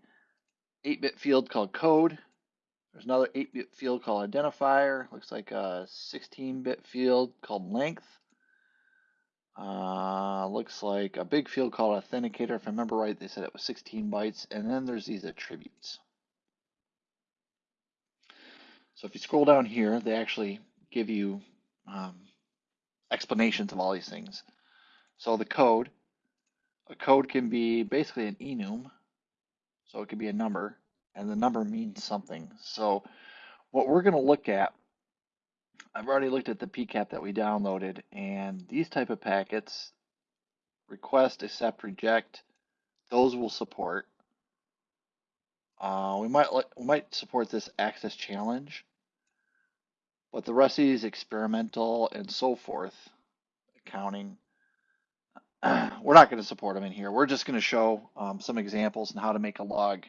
8-bit field called code. There's another 8-bit field called identifier. Looks like a 16-bit field called length. Uh, looks like a big field called authenticator. If I remember right, they said it was 16 bytes. And then there's these attributes. So if you scroll down here, they actually give you um, explanations of all these things. So the code, a code can be basically an enum. So it could be a number, and the number means something. So what we're going to look at I've already looked at the PCAP that we downloaded, and these type of packets, request, accept, reject, those will support. Uh, we might we might support this access challenge, but the rest of these experimental and so forth, accounting, we're not going to support them in here. We're just going to show um, some examples and how to make a log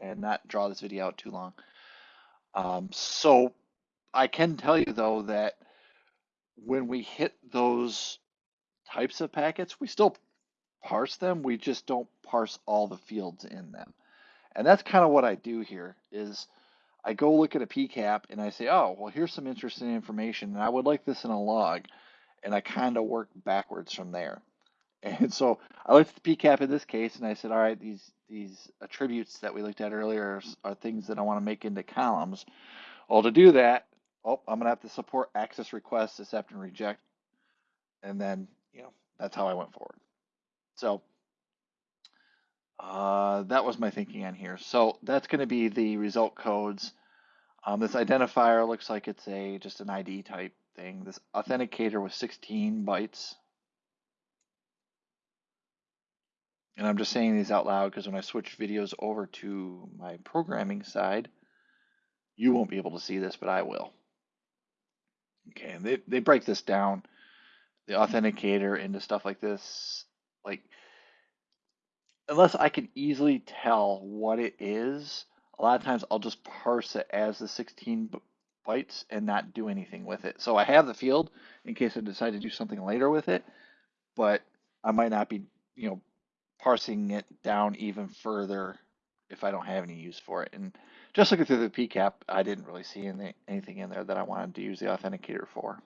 and not draw this video out too long. Um, so I can tell you though that when we hit those types of packets, we still parse them. We just don't parse all the fields in them. And that's kind of what I do here is I go look at a PCAP and I say, oh, well, here's some interesting information and I would like this in a log. And I kind of work backwards from there. And so I looked at the PCAP in this case and I said, all right, these, these attributes that we looked at earlier are, are things that I want to make into columns. Well, to do that, oh, I'm to have to support access requests, accept and reject. And then, you know, that's how I went forward. So uh, that was my thinking on here. So that's going to be the result codes. Um, this identifier looks like it's a just an ID type thing. This authenticator was 16 bytes. And I'm just saying these out loud because when I switch videos over to my programming side, you won't be able to see this, but I will. Okay, and they, they break this down, the mm-hmm. authenticator into stuff like this. Like, unless I can easily tell what it is, a lot of times I'll just parse it as the 16 bytes and not do anything with it. So I have the field in case I decide to do something later with it, but I might not be, you know, parsing it down even further if I don't have any use for it. And just looking through the PCAP, I didn't really see any, anything in there that I wanted to use the authenticator for.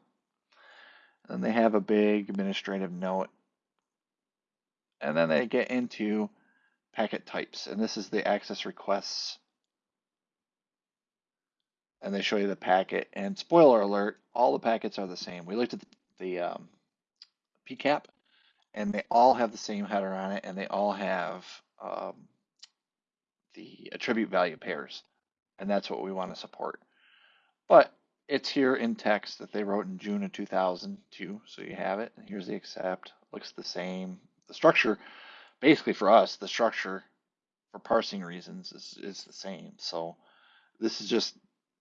And they have a big administrative note. And then they get into packet types. And this is the access requests. And they show you the packet. And spoiler alert, all the packets are the same. We looked at the, the um, PCAP and they all have the same header on it and they all have um, the attribute value pairs and that's what we want to support but it's here in text that they wrote in June of 2002 so you have it and here's the accept looks the same the structure basically for us the structure for parsing reasons is, is the same so this is just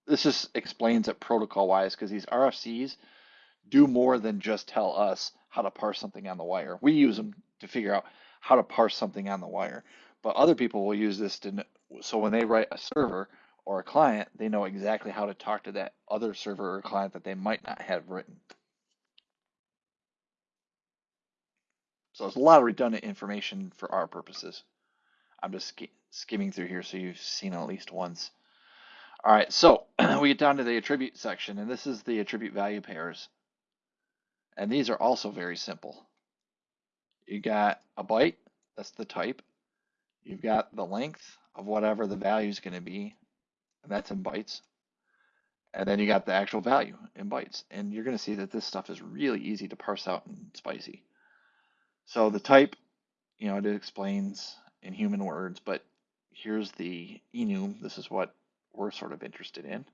this just explains it protocol wise because these RFCs do more than just tell us how to parse something on the wire. We use them to figure out how to parse something on the wire. But other people will use this to so when they write a server or a client, they know exactly how to talk to that other server or client that they might not have written. So there's a lot of redundant information for our purposes. I'm just sk skimming through here so you've seen at least once. All right, so we get down to the attribute section, and this is the attribute value pairs. And these are also very simple. You got a byte, that's the type. You've got the length of whatever the value is going to be, and that's in bytes. And then you got the actual value in bytes. And you're going to see that this stuff is really easy to parse out and spicy. So the type, you know, it explains in human words, but here's the enum. This is what we're sort of interested in.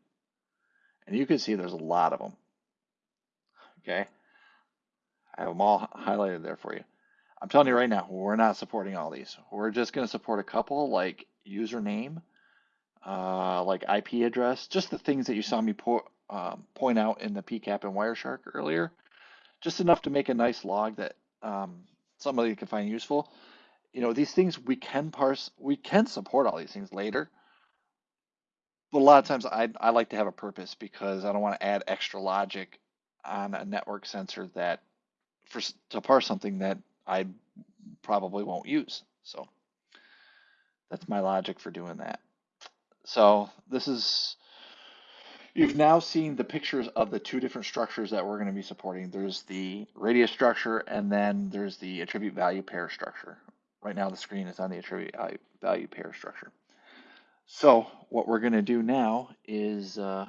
And you can see there's a lot of them. Okay. I have them all highlighted there for you. I'm telling you right now, we're not supporting all these. We're just going to support a couple like username, uh, like IP address, just the things that you saw me po um, point out in the PCAP and Wireshark earlier. Just enough to make a nice log that um, somebody can find useful. You know, these things we can parse, we can support all these things later. But a lot of times I, I like to have a purpose because I don't want to add extra logic on a network sensor that for to parse something that I probably won't use. So that's my logic for doing that. So this is, you've now seen the pictures of the two different structures that we're going to be supporting. There's the radius structure and then there's the attribute value pair structure. Right now the screen is on the attribute value pair structure. So what we're going to do now is uh,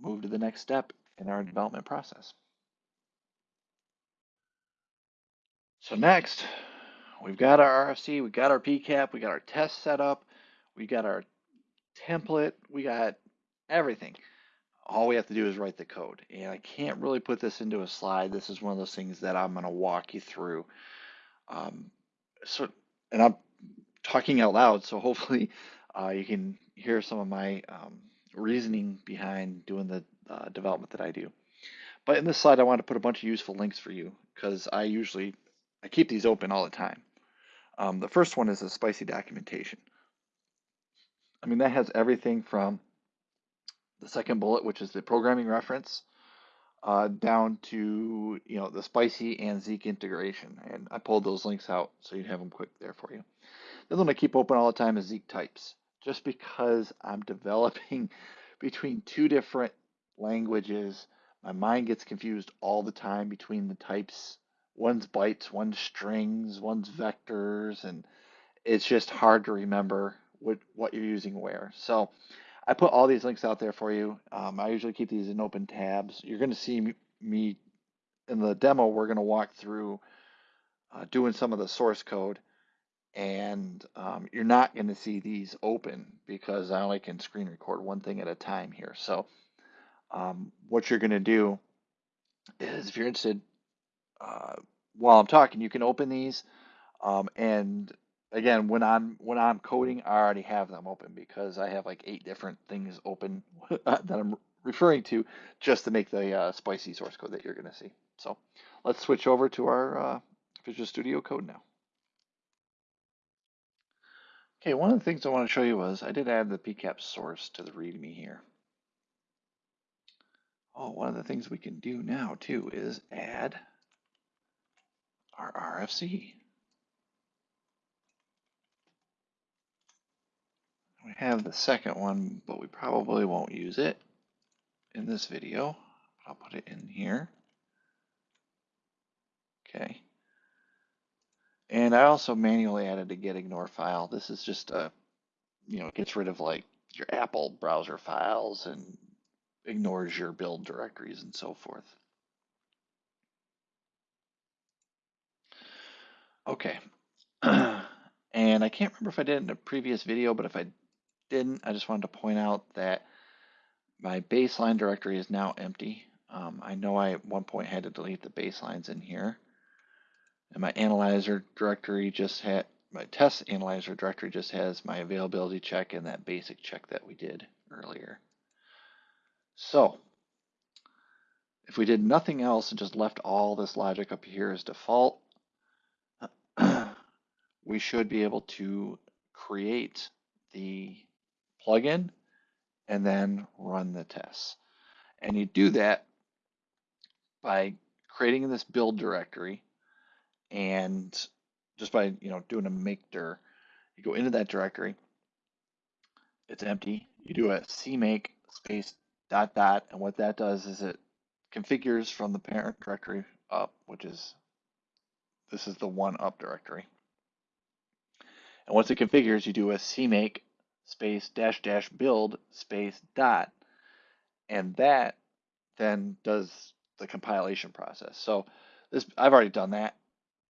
move to the next step in our development process. So next, we've got our RFC, we've got our PCAP, we got our test set up, we got our template, we got everything. all we have to do is write the code. And I can't really put this into a slide. This is one of those things that I'm going to walk you through. Um, so, and I'm talking out loud, so hopefully uh, you can hear some of my um, reasoning behind doing the uh, development that I do. But in this slide, I want to put a bunch of useful links for you because I usually I keep these open all the time. Um, the first one is the spicy documentation. I mean, that has everything from the second bullet, which is the programming reference, uh, down to you know the spicy and Zeek integration. And I pulled those links out so you have them quick there for you. The other one I keep open all the time is Zeek types, just because I'm developing between two different languages. My mind gets confused all the time between the types. One's bytes, one's strings, one's vectors, and it's just hard to remember what, what you're using where. So I put all these links out there for you. Um, I usually keep these in open tabs. You're going to see me, in the demo. We're going to walk through uh, doing some of the source code, and um, you're not going to see these open because I only can screen record one thing at a time here. So um, what you're going to do is, if you're interested, uh, while I'm talking, you can open these um, and again, when I'm when I'm coding, I already have them open because I have like eight different things open that I'm referring to just to make the uh, spicy source code that you're going to see. So let's switch over to our uh, Visual Studio Code now. Okay, one of the things I want to show you was I did add the PCAP source to the README here. Oh, one of the things we can do now too is add our RFC. We have the second one, but we probably won't use it in this video. I'll put it in here. Okay. And I also manually added a git ignore file. This is just a, you know, gets rid of like your Apple browser files and ignores your build directories and so forth. Okay. and I can't remember if I did in a previous video, but if I didn't, I just wanted to point out that my baseline directory is now empty. Um, I know I at one point had to delete the baselines in here. And my analyzer directory just had, my test analyzer directory just has my availability check and that basic check that we did earlier. So if we did nothing else and just left all this logic up here as default, we should be able to create the plugin and then run the tests. And you do that by creating this build directory and just by you know doing a make dir, you go into that directory. It's empty. You do a cmake space dot dot, and what that does is it configures from the parent directory up, which is this is the one up directory. And once it configures, you do a cmake space dash dash build space dot. And that then does the compilation process. So this I've already done that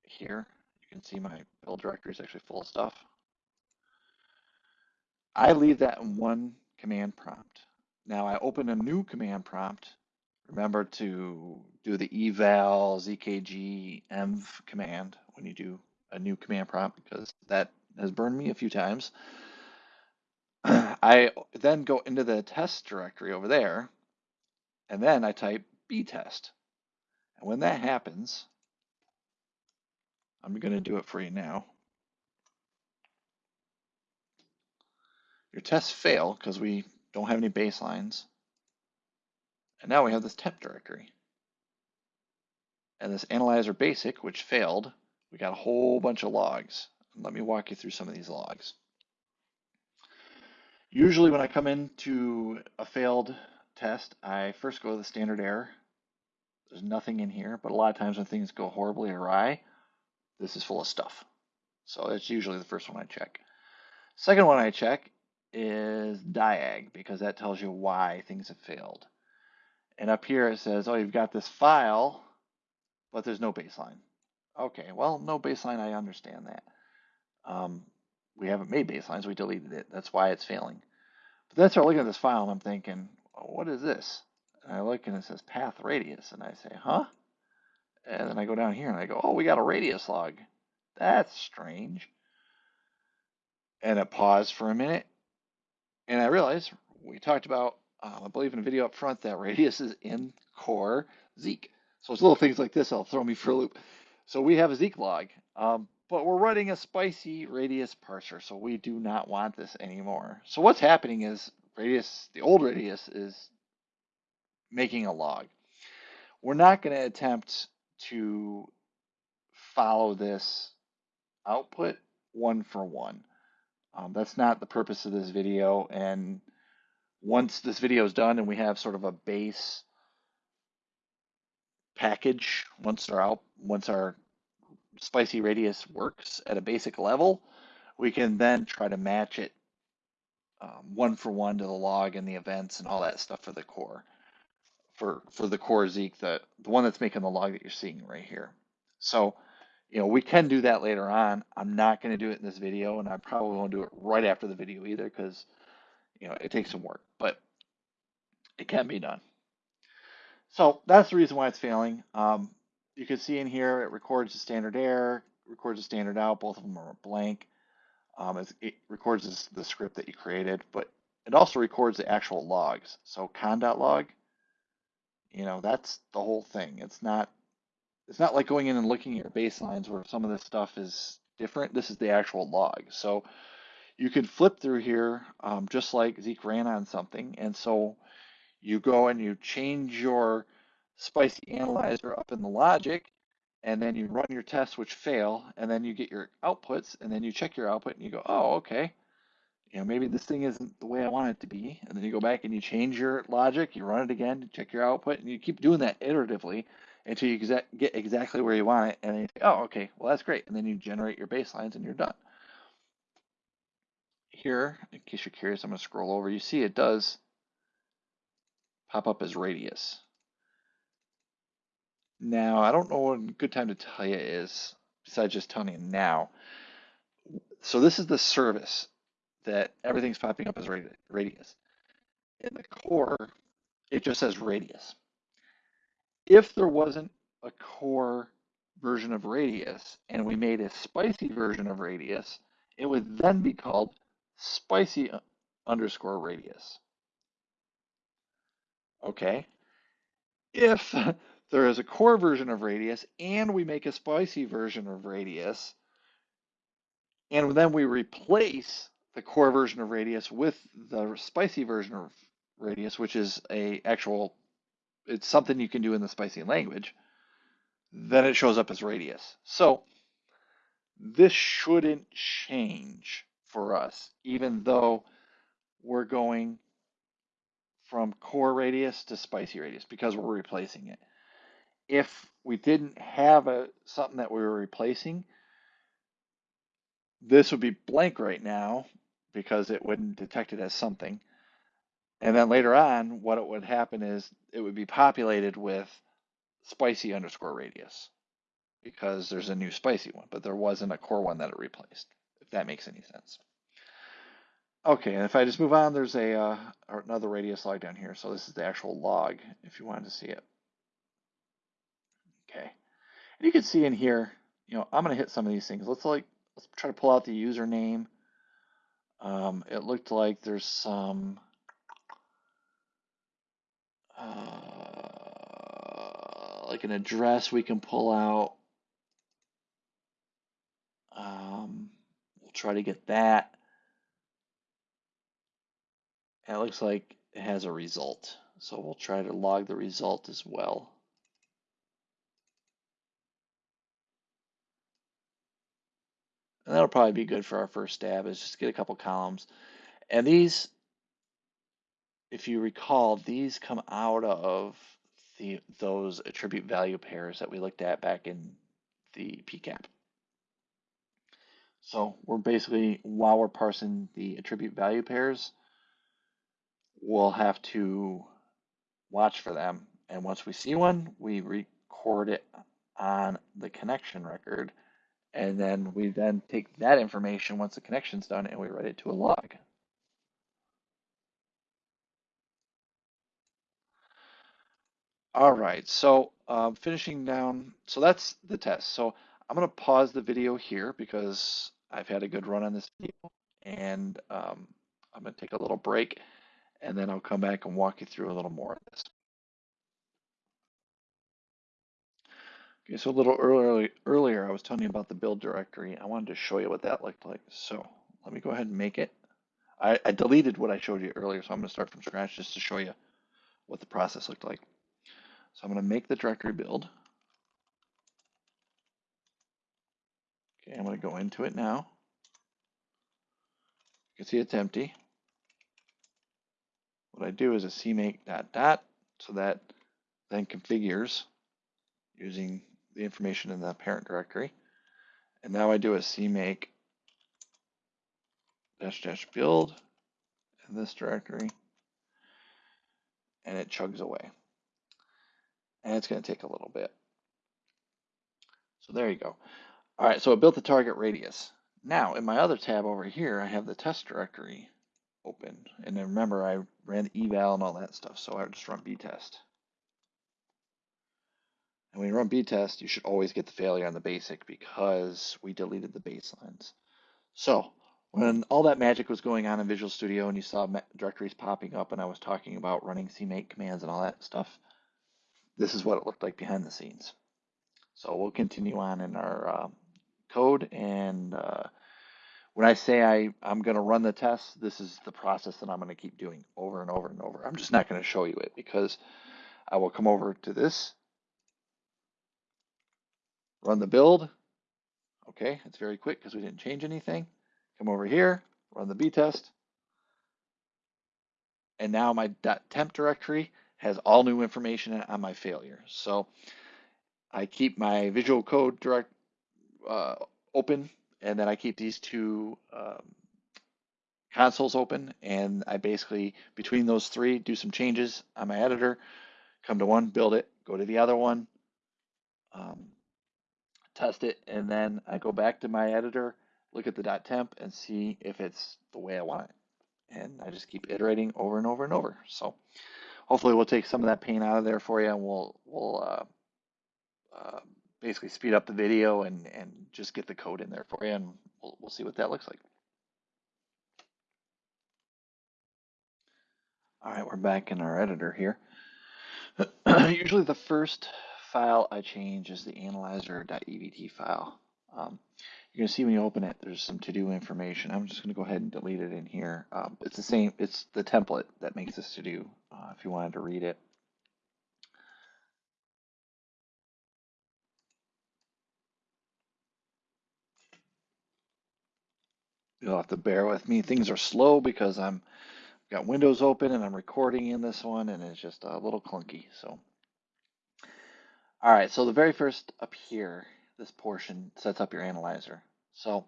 here. You can see my build directory is actually full of stuff. I leave that in one command prompt. Now I open a new command prompt. Remember to do the eval zkg env command when you do a new command prompt because that has burned me a few times. I then go into the test directory over there, and then I type btest. And when that happens, I'm going to do it for you now. Your tests fail because we don't have any baselines. And now we have this temp directory. And this analyzer basic, which failed, we got a whole bunch of logs. Let me walk you through some of these logs. Usually when I come into a failed test, I first go to the standard error. There's nothing in here, but a lot of times when things go horribly awry, this is full of stuff. So it's usually the first one I check. Second one I check is diag because that tells you why things have failed. And up here it says, oh, you've got this file, but there's no baseline. Okay, well, no baseline, I understand that. Um, we haven't made baselines, we deleted it. That's why it's failing. But then I start looking at this file and I'm thinking, oh, what is this? And I look and it says path radius, and I say, huh? And then I go down here and I go, oh, we got a radius log. That's strange. And it paused for a minute, and I realize we talked about, um, I believe in a video up front, that radius is in core Zeek. So it's little things like this that'll throw me for a loop. So we have a Zeek log, um, but we're running a spicy radius parser, so we do not want this anymore. So what's happening is radius, the old radius is making a log. We're not going to attempt to follow this output one for one. Um, that's not the purpose of this video. And once this video is done and we have sort of a base package, once our out, once our spicy radius works at a basic level, we can then try to match it um, one for one to the log and the events and all that stuff for the core for for the core Zeek, the the one that's making the log that you're seeing right here. So, you know, we can do that later on. I'm not going to do it in this video, and I probably won't do it right after the video either because, you know, it takes some work, but it can be done. So that's the reason why it's failing. Um, you can see in here it records the standard error, records the standard out. Both of them are blank. Um, it records the script that you created, but it also records the actual logs. So con.log you know, that's the whole thing. It's not it's not like going in and looking at your baselines where some of this stuff is different. This is the actual log. So you could flip through here um, just like Zeek ran on something. And so you go and you change your spicy analyzer up in the logic and then you run your tests which fail and then you get your outputs and then you check your output and you go, oh, okay, you know, maybe this thing isn't the way I want it to be. And then you go back and you change your logic, you run it again, you check your output, and you keep doing that iteratively until you exa get exactly where you want it. And then you say, oh, okay, well, that's great. And then you generate your baselines and you're done. Here, in case you're curious, I'm going to scroll over. You see it does pop up as radius. Now, I don't know what a good time to tell you is, besides just telling you now. So this is the service that everything's popping up as radius. In the core, it just says radius. If there wasn't a core version of radius and we made a spicy version of radius, it would then be called spicy underscore radius. Okay. If there is a core version of radius and we make a spicy version of radius, and then we replace the core version of Radius with the spicy version of Radius, which is a actual, it's something you can do in the spicy language, then it shows up as Radius. So this shouldn't change for us, even though we're going from core radius to spicy radius because we're replacing it. If we didn't have a something that we were replacing, this would be blank right now because it wouldn't detect it as something. And then later on, what it would happen is it would be populated with spicy underscore radius because there's a new spicy one, but there wasn't a core one that it replaced, if that makes any sense. Okay, and if I just move on, there's a uh, another radius log down here. So this is the actual log if you wanted to see it. And you can see in here, you know, I'm going to hit some of these things. Let's like let's try to pull out the username um, it looked like there's some uh, like an address we can pull out. Um, we'll try to get that. It looks like it has a result. So we'll try to log the result as well. And that'll probably be good for our first stab is just get a couple columns. And these, if you recall, these come out of the those attribute value pairs that we looked at back in the PCAP. So we're basically, while we're parsing the attribute value pairs, we'll have to watch for them. And once we see one, we record it on the connection record and then we then take that information once the connection's done and we write it to a log. All right, so um, finishing down, so that's the test. So I'm going to pause the video here because I've had a good run on this video and um, I'm going to take a little break and then I'll come back and walk you through a little more of this. Okay, so a little earlier, earlier I was telling you about the build directory. I wanted to show you what that looked like. So let me go ahead and make it. I, I deleted what I showed you earlier, so I'm going to start from scratch just to show you what the process looked like. So I'm going to make the directory build. Okay, I'm going to go into it now. You can see it's empty. What I do is a cmake dot dot, so that then configures using the information in the parent directory. And now I do a cmake dash dash build in this directory, and it chugs away. And it's going to take a little bit. So there you go. All right, so it built the target radius. Now, in my other tab over here, I have the test directory open. And then remember, I ran eval and all that stuff, so I just run btest. And when you run btest, you should always get the failure on the basic because we deleted the baselines. So when all that magic was going on in Visual Studio and you saw directories popping up and I was talking about running cmake commands and all that stuff, this is what it looked like behind the scenes. So we'll continue on in our uh, code. And uh, when I say I, I'm going to run the test, this is the process that I'm going to keep doing over and over and over. I'm just not going to show you it because I will come over to this, run the build. Okay, it's very quick because we didn't change anything. Come over here, run the btest. And now my .temp directory has all new information on my failure. So I keep my visual code direct uh, open, and then I keep these two um, consoles open, and I basically, between those three, do some changes on my editor, come to one, build it, go to the other one, um, test it, and then I go back to my editor, look at the .temp, and see if it's the way I want it. And I just keep iterating over and over and over. So hopefully we'll take some of that pain out of there for you, and we'll we'll uh, uh, basically speed up the video and and just get the code in there for you, and we'll we'll see what that looks like. All right, we're back in our editor here. Usually the first file I change is the analyzer.evt file. Um, you're gonna see when you open it, there's some to-do information. I'm just gonna go ahead and delete it in here. Um, it's the same, it's the template that makes this to-do uh, if you wanted to read it. You'll have to bear with me. Things are slow because I'm got Windows open and I'm recording in this one and it's just a little clunky. So, all right. So the very first up here, this portion sets up your analyzer. So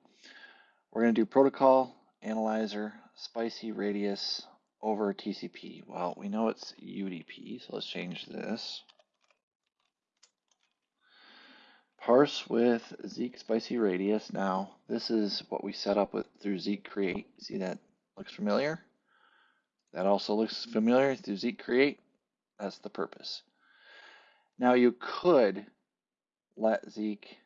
we're going to do protocol, analyzer, spicy radius over TCP. Well, we know it's UDP, so let's change this. Parse with Zeek spicy radius. Now, this is what we set up with through Zeek create. See that looks familiar? That also looks familiar through Zeek create. That's the purpose. Now you could let Zeek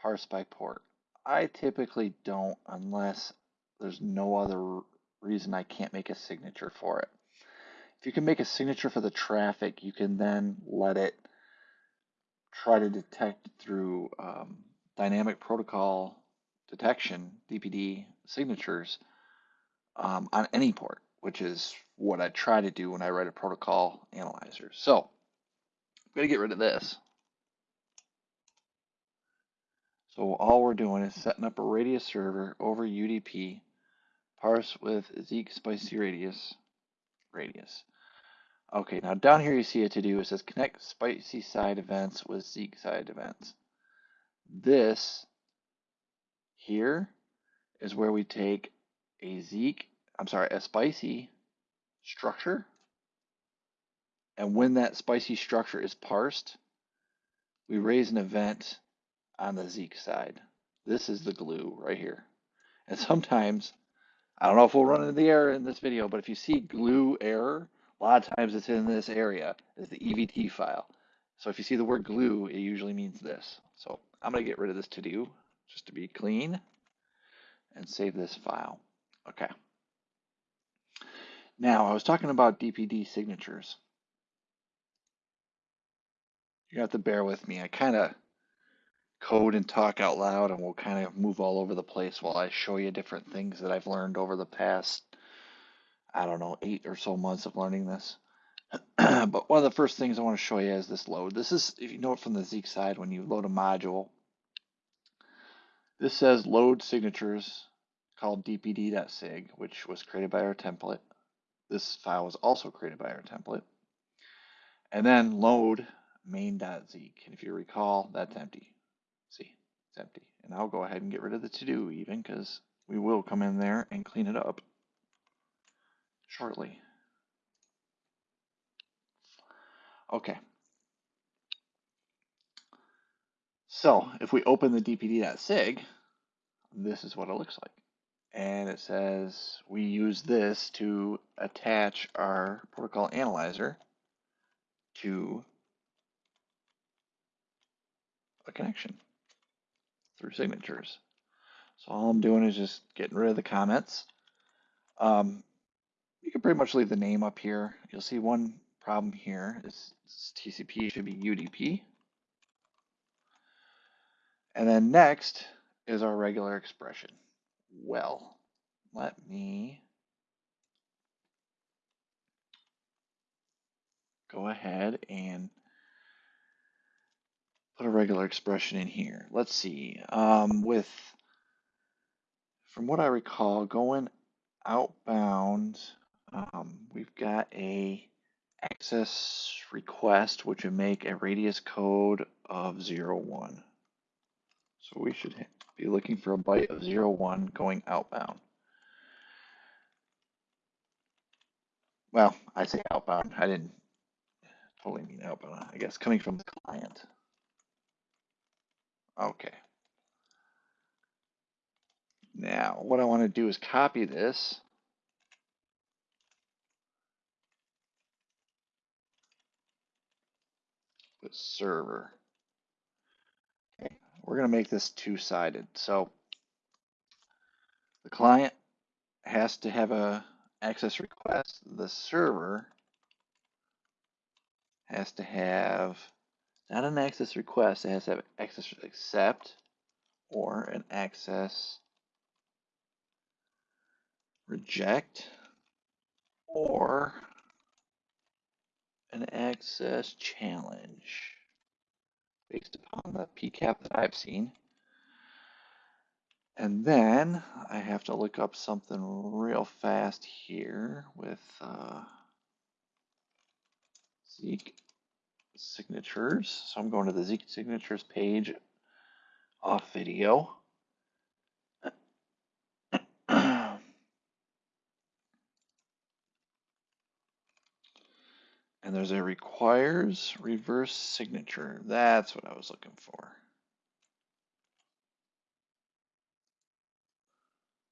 parse by port. I typically don't unless there's no other reason I can't make a signature for it. If you can make a signature for the traffic, you can then let it try to detect through um, dynamic protocol detection, DPD signatures um, on any port, which is what I try to do when I write a protocol analyzer. So I'm going to get rid of this. So all we're doing is setting up a radius server over UDP, parse with Zeek spicy radius, radius. Okay, now down here you see a to-do. It says connect spicy side events with Zeek side events. This here is where we take a Zeek, I'm sorry, a spicy structure. And when that spicy structure is parsed, we raise an event on the Zeek side. This is the glue right here. And sometimes, I don't know if we'll run into the error in this video, but if you see glue error, a lot of times it's in this area, is the EVT file. So if you see the word glue, it usually means this. So I'm going to get rid of this to do just to be clean and save this file. Okay. Now I was talking about DPD signatures. You have to bear with me. I kind of code and talk out loud and we'll kind of move all over the place while I show you different things that I've learned over the past, I don't know, eight or so months of learning this. but one of the first things I want to show you is this load. This is, if you know it from the Zeek side, when you load a module, this says load signatures called dpd.sig, which was created by our template. This file was also created by our template. And then load main.zeek. And if you recall, that's empty. See, it's empty. And I'll go ahead and get rid of the to-do even because we will come in there and clean it up shortly. Okay. So if we open the dpd.sig, this is what it looks like. And it says we use this to attach our protocol analyzer to a connection through signatures. So all I'm doing is just getting rid of the comments. Um, you can pretty much leave the name up here. You'll see one problem here is TCP should be UDP. And then next is our regular expression. Well, let me go ahead and put a regular expression in here. Let's see. Um, with, from what I recall, going outbound, um, we've got a access request, which would make a radius code of 0, 1. So we should be looking for a byte of 0, 1 going outbound. Well, I say outbound. I didn't totally mean outbound. I guess coming from the client. Okay. Now, what I want to do is copy this. With server. Okay. We're going to make this two-sided. So the client has to have a access request. The server has to have not an access request, it has to have access accept or an access reject or an access challenge based upon the PCAP that I've seen. And then I have to look up something real fast here with uh, Zeek signatures. So I'm going to the Zeek signatures page off video. and there's a requires reverse signature. That's what I was looking for.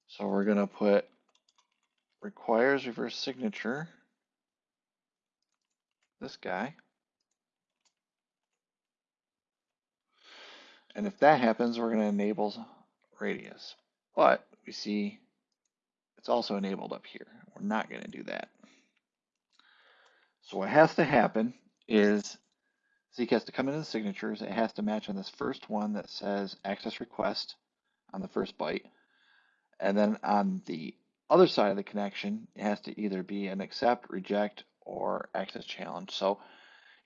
So we're going to put requires reverse signature, this guy. And if that happens, we're going to enable radius. But we see it's also enabled up here. We're not going to do that. So what has to happen is Zeek has to come into the signatures. It has to match on this first one that says access request on the first byte. And then on the other side of the connection, it has to either be an accept, reject, or access challenge. So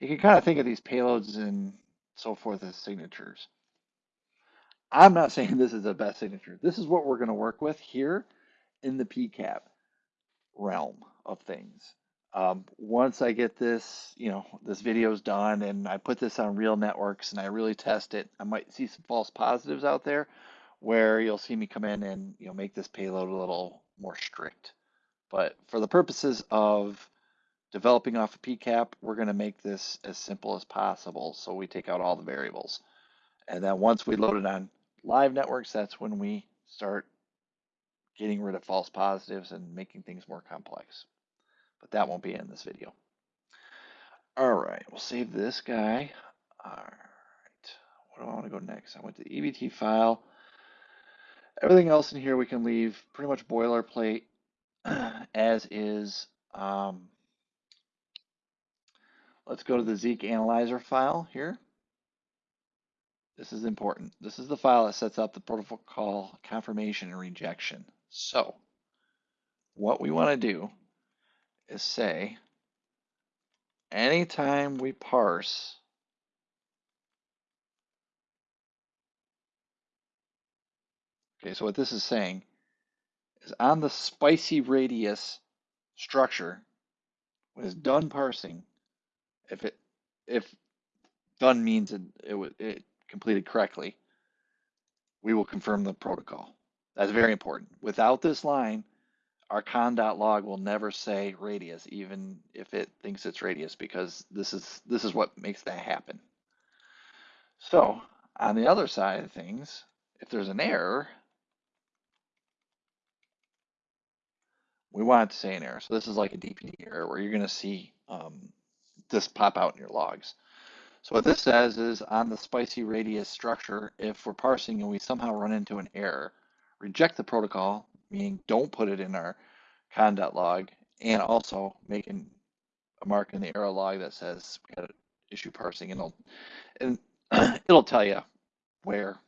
you can kind of think of these payloads and so forth as signatures. I'm not saying this is the best signature. This is what we're going to work with here in the PCAP realm of things. Um, once I get this, you know, this video's done and I put this on real networks and I really test it, I might see some false positives out there where you'll see me come in and, you know, make this payload a little more strict. But for the purposes of developing off of PCAP, we're going to make this as simple as possible. So we take out all the variables. And then once we load it on live networks, that's when we start getting rid of false positives and making things more complex. But that won't be in this video. All right, we'll save this guy. All right. What do I want to go next? I went to the EVT file. Everything else in here we can leave pretty much boilerplate as is. Um, let's go to the Zeek analyzer file here. This is important. This is the file that sets up the protocol call confirmation and rejection. So what we want to do is say anytime we parse Okay, so what this is saying is on the spicy radius structure, when it's done parsing, if it if done means it it, it completed correctly, we will confirm the protocol. That's very important. Without this line, our conn.log will never say radius, even if it thinks it's radius, because this is this is what makes that happen. So on the other side of things, if there's an error, we want to say an error. So this is like a DPD error where you're going to see um, this pop out in your logs. So what this says is on the spicy radius structure, if we're parsing and we somehow run into an error, reject the protocol, meaning don't put it in our conn.log, and also making a mark in the error log that says we had an issue parsing, and it'll, and it'll tell you where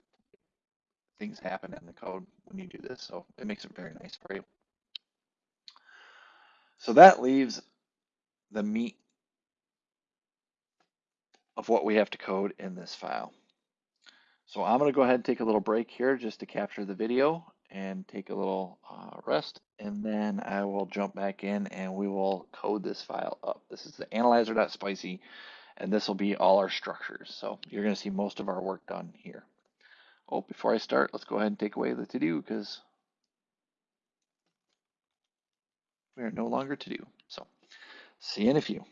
things happen in the code when you do this. So it makes it very nice for you. So that leaves the meat of what we have to code in this file. So I'm going to go ahead and take a little break here just to capture the video and take a little uh, rest and then I will jump back in and we will code this file up. This is the analyzer.spicy and this will be all our structures. So you're going to see most of our work done here. Oh, before I start, let's go ahead and take away the to do because we are no longer to do. So see you in a few.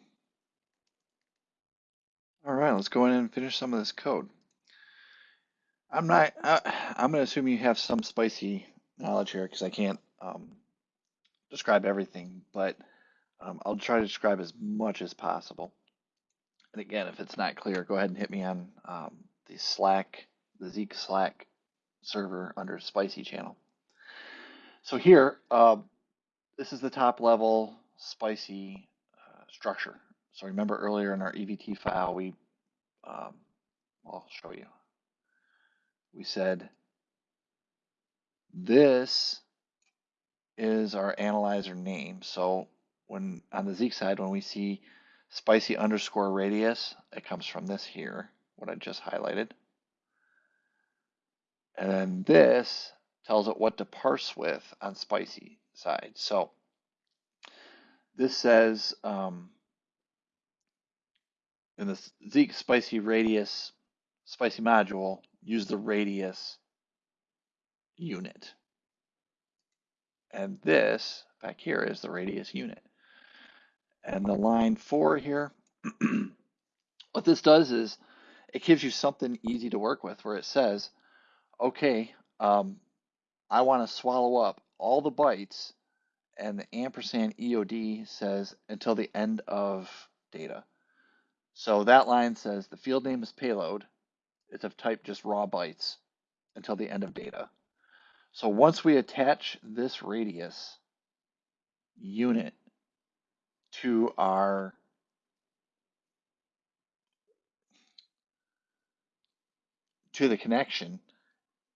All right, let's go in and finish some of this code. I'm not, I'm going to assume you have some spicy knowledge here because I can't um, describe everything, but um, I'll try to describe as much as possible. And again, if it's not clear, go ahead and hit me on um, the Slack, the Zeek Slack server under Spicy channel. So here, uh, this is the top level spicy uh, structure. So remember earlier in our EVT file, we, um, I'll show you. We said this is our analyzer name. So when on the Zeek side, when we see spicy underscore radius, it comes from this here, what I just highlighted. And then this tells it what to parse with on spicy side. So this says um, in the Zeek spicy radius spicy module, use the radius unit. And this back here is the radius unit. And the line four here, what this does is it gives you something easy to work with where it says, okay, um, I want to swallow up all the bytes and the ampersand EOD says until the end of data. So that line says the field name is payload. It's of type just raw bytes until the end of data. So once we attach this radius unit to our to the connection,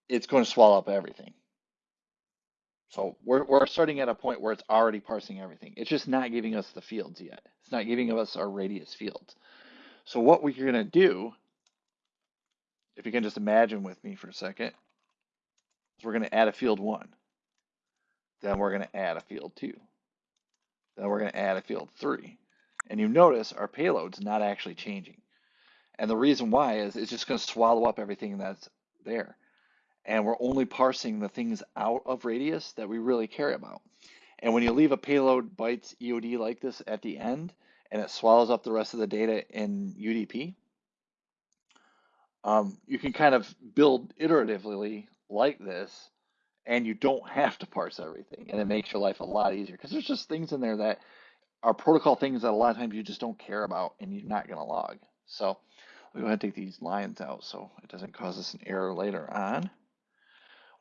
it's going to swallow up everything. So we're, we're starting at a point where it's already parsing everything. It's just not giving us the fields yet. It's not giving us our radius fields. So what we're going to do, if you can just imagine with me for a second, is we're going to add a field one. Then we're going to add a field two. Then we're going to add a field three. And you notice our payload's not actually changing. And the reason why is it's just going to swallow up everything that's there and we're only parsing the things out of radius that we really care about. And when you leave a payload bytes EOD like this at the end, and it swallows up the rest of the data in UDP, um, you can kind of build iteratively like this, and you don't have to parse everything, and it makes your life a lot easier because there's just things in there that are protocol things that a lot of times you just don't care about and you're not going to log. So I'll go ahead and take these lines out so it doesn't cause us an error later on.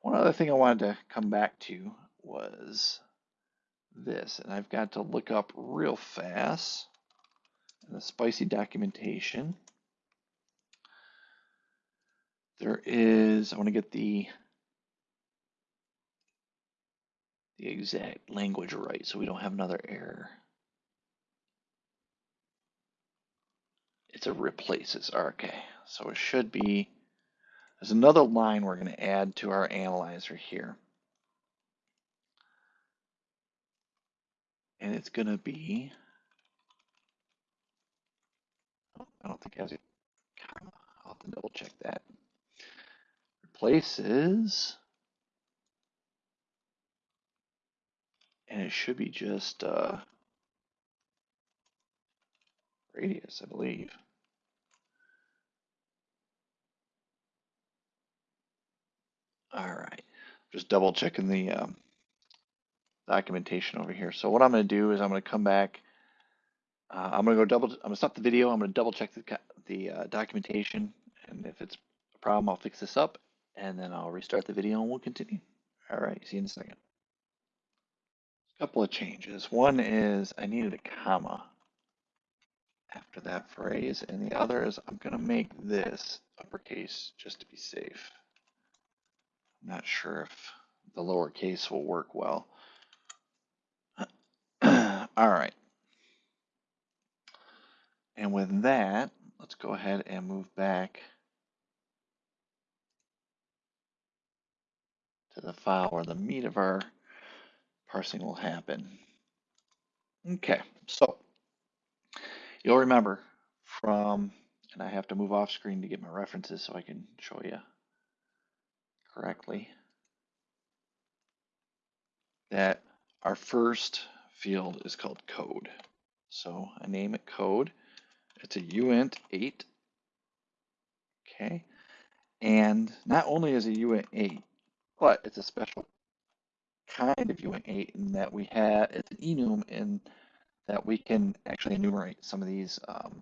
One other thing I wanted to come back to was this, and I've got to look up real fast the spicy documentation. There is, I want to get the the exact language right so we don't have another error. It's a replaces. Okay, so it should be, there's another line we're going to add to our analyzer here. And it's going to be, I don't think it has a comma. I'll have to double check that. Replaces, and it should be just uh, radius, I believe. All right, just double checking the um, documentation over here. So what I'm going to do is I'm going to come back. Uh, I'm to go double. I'm to stop the video. I'm going to double check the the uh, documentation, and if it's a problem, I'll fix this up, and then I'll restart the video and we'll continue. All right, see you in a second. A couple of changes. One is I needed a comma after that phrase, and the other is I'm going to make this uppercase just to be safe. I'm not sure if the lowercase will work well. All right. And with that, let's go ahead and move back to the file where the meat of our parsing will happen. Okay, so you'll remember from, and I have to move off screen to get my references so I can show you correctly, that our first field is called code. So I name it code. It's a uint 8. Okay. And not only is a uint 8, but it's a special kind of uint 8 in that we have, it's an enum in that we can actually enumerate some of these, um,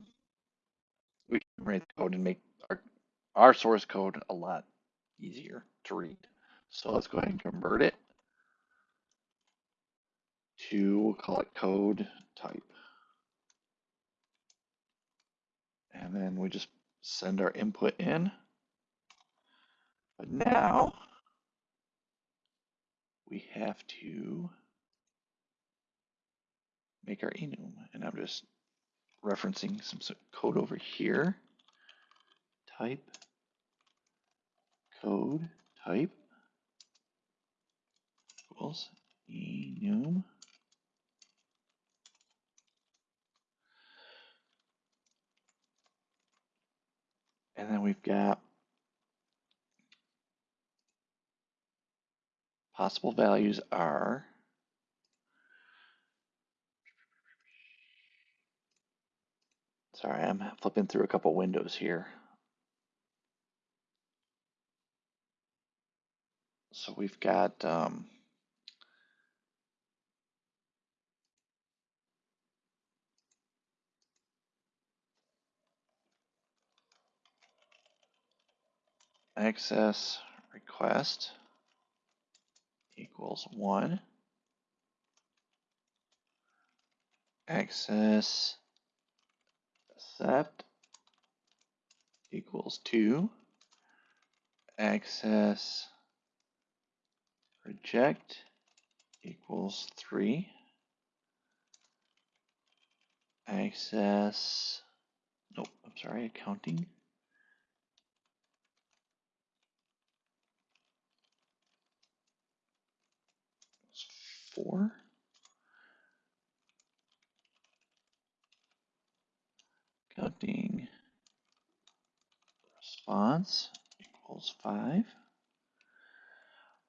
we can enumerate the code and make our, our source code a lot easier to read. So let's go ahead and convert it to, we'll call it code type. And then we just send our input in. But now we have to make our enum. And I'm just referencing some code over here. Type, code, type equals enum. And then we've got possible values are sorry, I'm flipping through a couple windows here. So we've got um, access request equals one. Access accept equals two. Access reject equals three. Access, nope, I'm sorry, accounting four. Counting response equals five.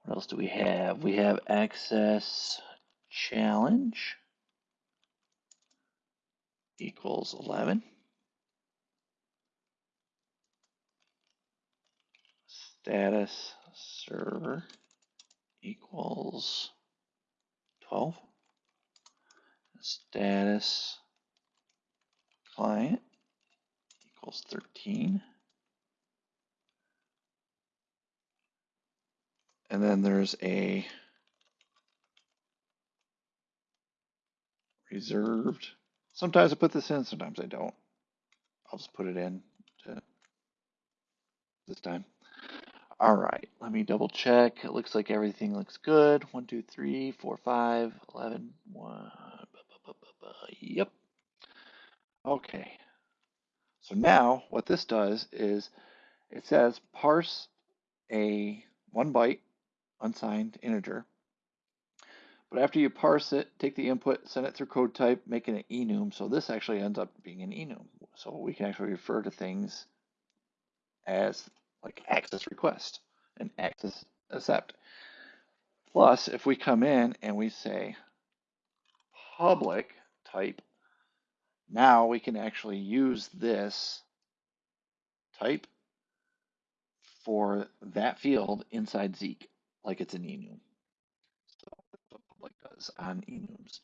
What else do we have? We have access challenge equals 11. Status server equals 12. Status client equals 13. And then there's a reserved. Sometimes I put this in, sometimes I don't. I'll just put it in this time. All right, let me double check. It looks like everything looks good. One, two, three, four, five, 11, one. Yep. Okay. So now what this does is it says parse a one byte unsigned integer. But after you parse it, take the input, send it through code type, make it an enum. So this actually ends up being an enum. So we can actually refer to things as like access request and access accept. Plus, if we come in and we say public type, now we can actually use this type for that field inside Zeek, like it's an enum. So that's what public does on enums.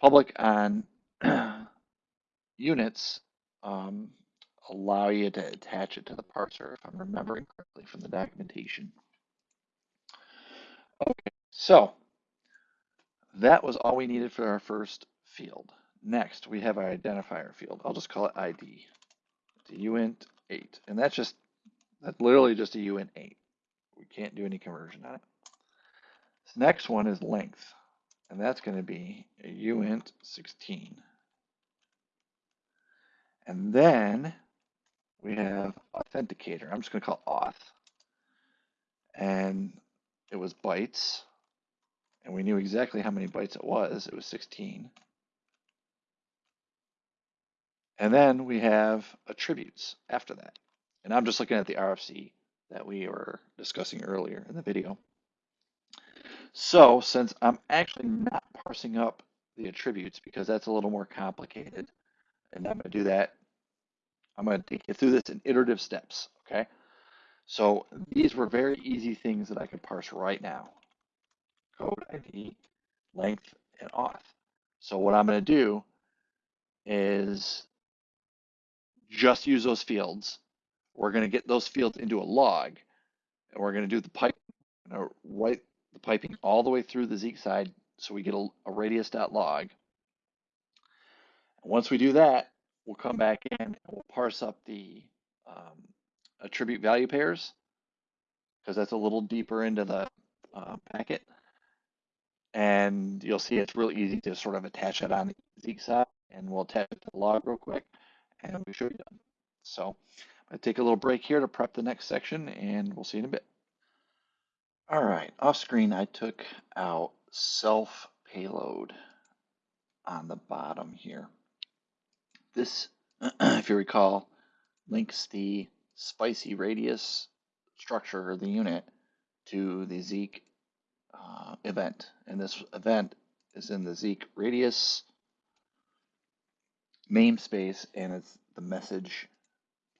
Public on units um, allow you to attach it to the parser, if I'm remembering correctly from the documentation. Okay, so that was all we needed for our first field. Next, we have our identifier field. I'll just call it ID. It's a uint 8, and that's just that's literally just a uint 8. We can't do any conversion on it. This next one is length, and that's going to be a uint 16. And then we have authenticator. I'm just going to call auth. And it was bytes. And we knew exactly how many bytes it was. It was 16. And then we have attributes after that. And I'm just looking at the RFC that we were discussing earlier in the video. So since I'm actually not parsing up the attributes because that's a little more complicated, and I'm going to do that, I'm going to take you through this in iterative steps, okay? So these were very easy things that I could parse right now. Code ID, length, and auth. So what I'm going to do is just use those fields. We're going to get those fields into a log, and we're going to do the pipe, write the piping all the way through the Zeek side so we get a, a radius.log. Once we do that, we'll come back in and we'll parse up the um, attribute value pairs because that's a little deeper into the uh, packet. And you'll see it's really easy to sort of attach it on the Zeek side and we'll attach it to the log real quick and we should be done. So to take a little break here to prep the next section and we'll see in a bit. All right, off screen I took out self payload on the bottom here. This, if you recall, links the spicy radius structure or the unit to the Zeek uh, event. And this event is in the Zeek radius namespace and it's the message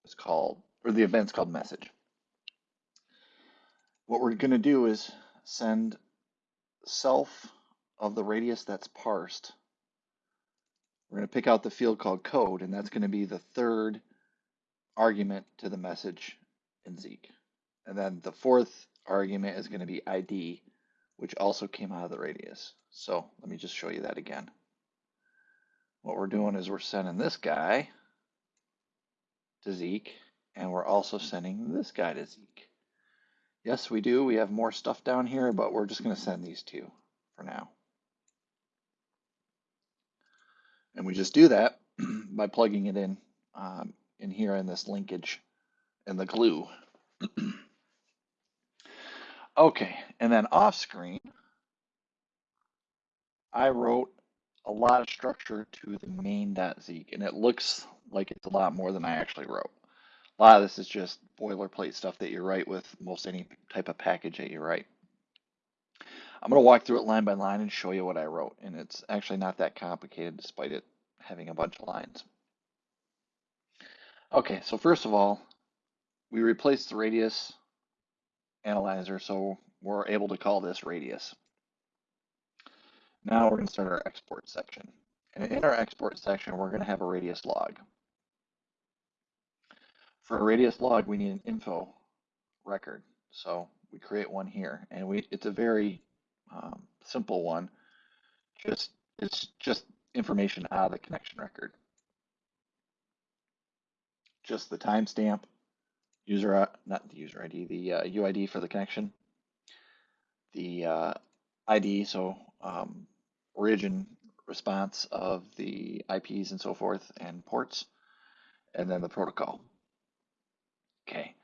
is called, or the event's called message. What we're going to do is send self of the radius that's parsed. We're going to pick out the field called code, and that's going to be the third argument to the message in Zeek. And then the fourth argument is going to be ID, which also came out of the radius. So let me just show you that again. What we're doing is we're sending this guy to Zeek, and we're also sending this guy to Zeek. Yes, we do. We have more stuff down here, but we're just going to send these two for now. And we just do that by plugging it in um, in here in this linkage and the glue. okay, and then off screen, I wrote a lot of structure to the main.zeek, and it looks like it's a lot more than I actually wrote. A lot of this is just boilerplate stuff that you write with most any type of package that you write. I'm going to walk through it line by line and show you what I wrote, and it's actually not that complicated despite it having a bunch of lines. Okay, so first of all, we replaced the radius analyzer, so we're able to call this radius. Now we're going to start our export section. And in our export section, we're going to have a radius log. For a radius log, we need an info record. So we create one here, and we it's a very um, simple one. Just it's just information out of the connection record. Just the timestamp, user not the user ID, the uh, UID for the connection, the uh, ID, so um, origin response of the IPs and so forth and ports, and then the protocol. Okay.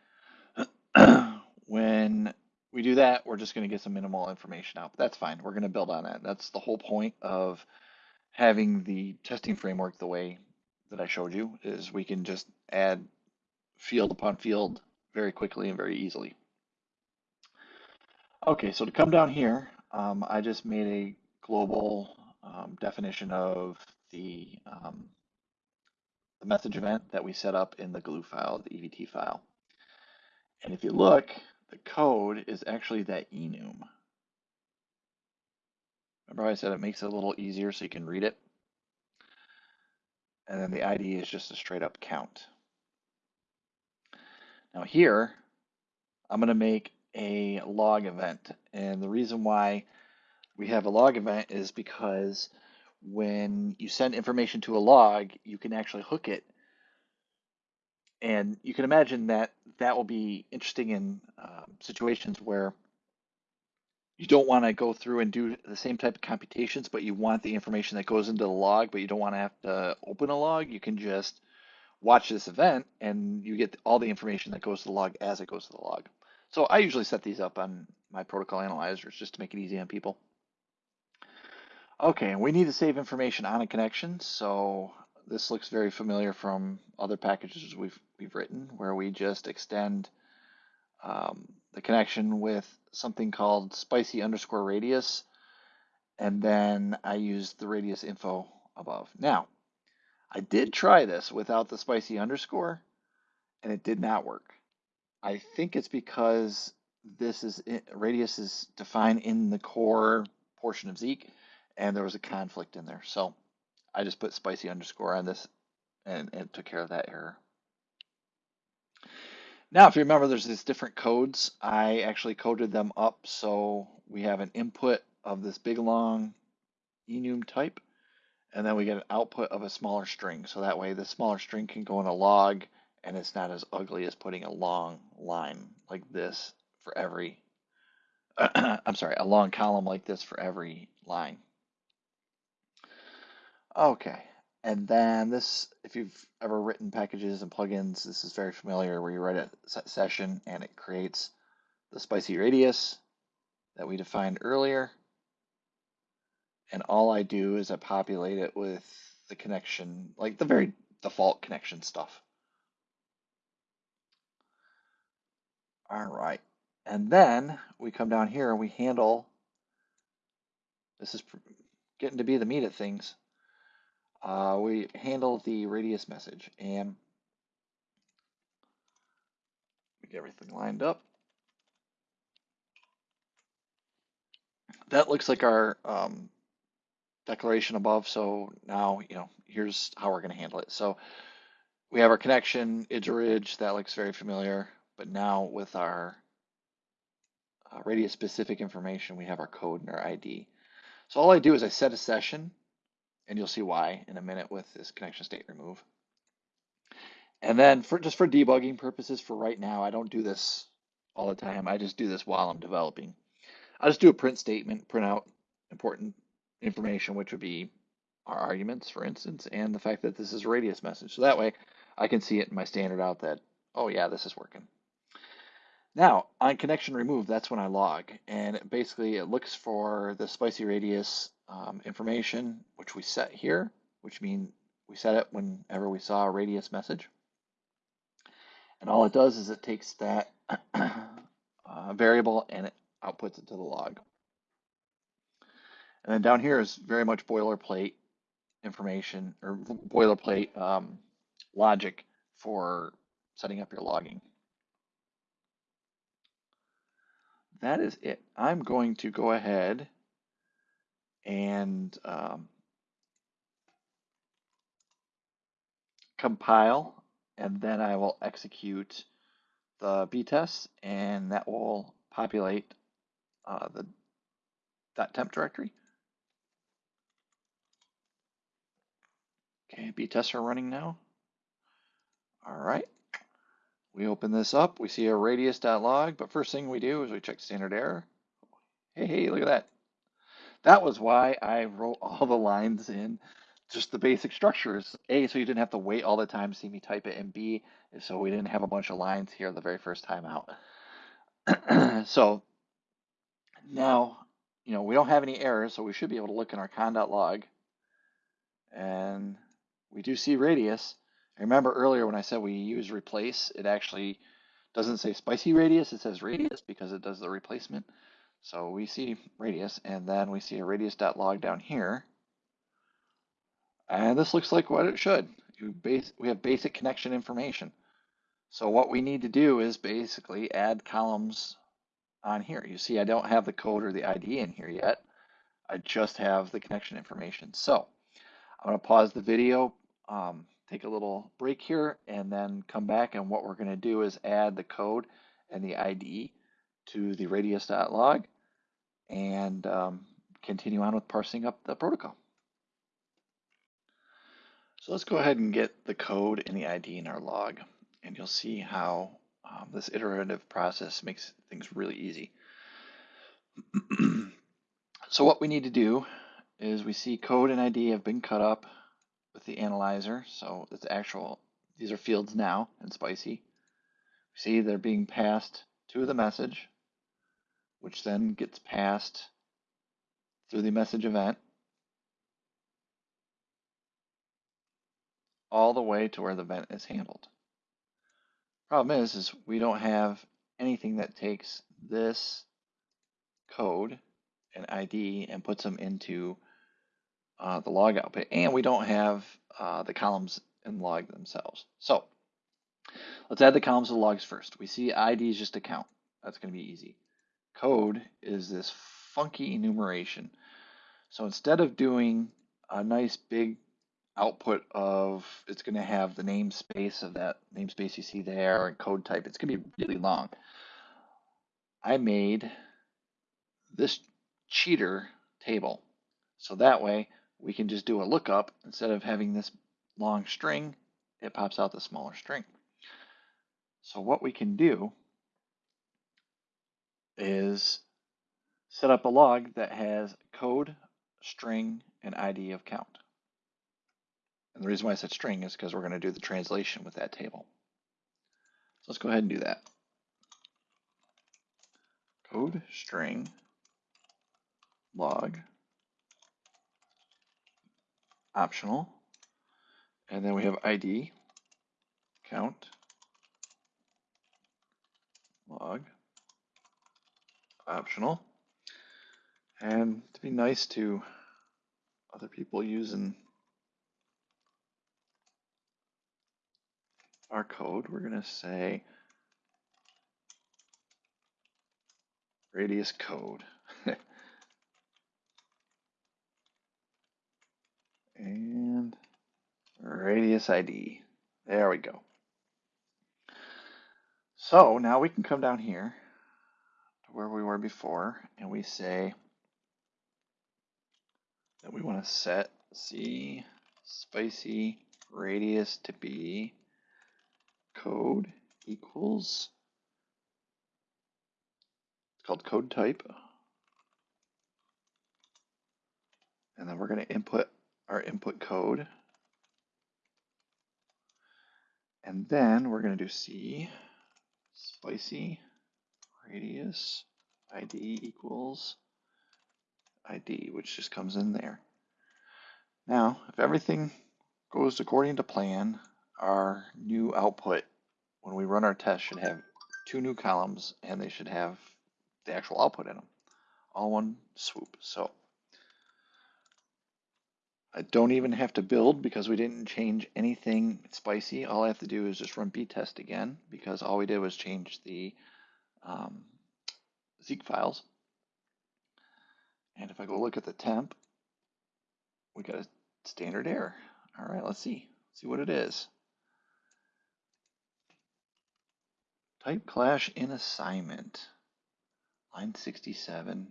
when we do that, we're just going to get some minimal information out. But that's fine. We're going to build on that. That's the whole point of having the testing framework the way that I showed you is we can just add field upon field very quickly and very easily. Okay, so to come down here, um, I just made a global um, definition of the, um, the message event that we set up in the glue file, the EVT file. And if you look, the code is actually that enum. Remember I said it makes it a little easier so you can read it? And then the ID is just a straight up count. Now here, I'm going to make a log event. And the reason why we have a log event is because when you send information to a log, you can actually hook it. And you can imagine that that will be interesting in uh, situations where you don't want to go through and do the same type of computations, but you want the information that goes into the log, but you don't want to have to open a log. You can just watch this event and you get all the information that goes to the log as it goes to the log. So I usually set these up on my protocol analyzers just to make it easy on people. Okay, and we need to save information on a connection. So this looks very familiar from other packages we've we've written, where we just extend um, the connection with something called spicy underscore radius, and then I use the radius info above. Now, I did try this without the spicy underscore, and it did not work. I think it's because this is radius is defined in the core portion of Zeek, and there was a conflict in there. So I just put spicy underscore on this, and, and it took care of that error. Now, if you remember, there's these different codes. I actually coded them up so we have an input of this big long enum type, and then we get an output of a smaller string. So that way the smaller string can go in a log, and it's not as ugly as putting a long line like this for every, I'm sorry, a long column like this for every line. Okay. And then this, if you've ever written packages and plugins, this is very familiar where you write a session and it creates the spicy radius that we defined earlier. And all I do is I populate it with the connection, like the very default connection stuff. All right. And then we come down here and we handle, this is getting to be the meat of things uh, we handle the radius message and get everything lined up. That looks like our um, declaration above. So now, you know, here's how we're going to handle it. So we have our connection, is_orig, that looks very familiar. But now with our uh, radius specific information, we have our code and our ID. So all I do is I set a session and you'll see why in a minute with this connection state remove. And then for just for debugging purposes for right now, I don't do this all the time. I just do this while I'm developing. I just do a print statement, print out important information, which would be our arguments, for instance, and the fact that this is a radius message. So that way I can see it in my standard out that, oh yeah, this is working. Now, on connection remove, that's when I log. And basically it looks for the spicy radius um, information, which we set here, which means we set it whenever we saw a radius message. And all it does is it takes that uh, variable and it outputs it to the log. And then down here is very much boilerplate information or boilerplate um, logic for setting up your logging. That is it. I'm going to go ahead and um, compile and then I will execute the btest, and that will populate uh, the temp directory. Okay, btests are running now. All right. We open this up, we see a radius.log, but first thing we do is we check standard error. Hey, hey, look at that. That was why I wrote all the lines in just the basic structures. A, so you didn't have to wait all the time to see me type it, and B, so we didn't have a bunch of lines here the very first time out. so now, you know, we don't have any errors, so we should be able to look in our conn.log, and we do see radius. I remember earlier when I said we use replace, it actually doesn't say spicy radius, it says radius because it does the replacement. So we see radius, and then we see a radius.log down here. And this looks like what it should. We have basic connection information. So what we need to do is basically add columns on here. You see I don't have the code or the ID in here yet. I just have the connection information. So I'm going to pause the video, um, take a little break here, and then come back. And what we're going to do is add the code and the ID to the radius.log and um, continue on with parsing up the protocol. So let's go ahead and get the code and the ID in our log, and you'll see how um, this iterative process makes things really easy. so what we need to do is we see code and ID have been cut up with the analyzer. So it's actual, these are fields now in Spicy. See they're being passed to the message which then gets passed through the message event all the way to where the event is handled. Problem is, is we don't have anything that takes this code and ID and puts them into uh, the log output, and we don't have uh, the columns in log themselves. So let's add the columns to the logs first. We see ID is just a count. That's going to be easy code is this funky enumeration. So instead of doing a nice big output of, it's going to have the namespace of that namespace you see there and code type, it's going to be really long. I made this cheater table. So that way we can just do a lookup instead of having this long string, it pops out the smaller string. So what we can do is set up a log that has code, string, and ID of count. And the reason why I said string is because we're going to do the translation with that table. So let's go ahead and do that. Code, string, log, optional, and then we have ID, count, log, optional. And to be nice to other people using our code, we're going to say radius code. and radius ID. There we go. So now we can come down here where we were before and we say that we want to set C spicy radius to be code equals it's called code type. And then we're going to input our input code. And then we're going to do C spicy radius id equals id, which just comes in there. Now, if everything goes according to plan, our new output, when we run our test, should have two new columns and they should have the actual output in them, all one swoop. So I don't even have to build because we didn't change anything spicy. All I have to do is just run btest again because all we did was change the um, Zeek files. And if I go look at the temp, we got a standard error. All right, let's see. See what it is. Type clash in assignment, line 67.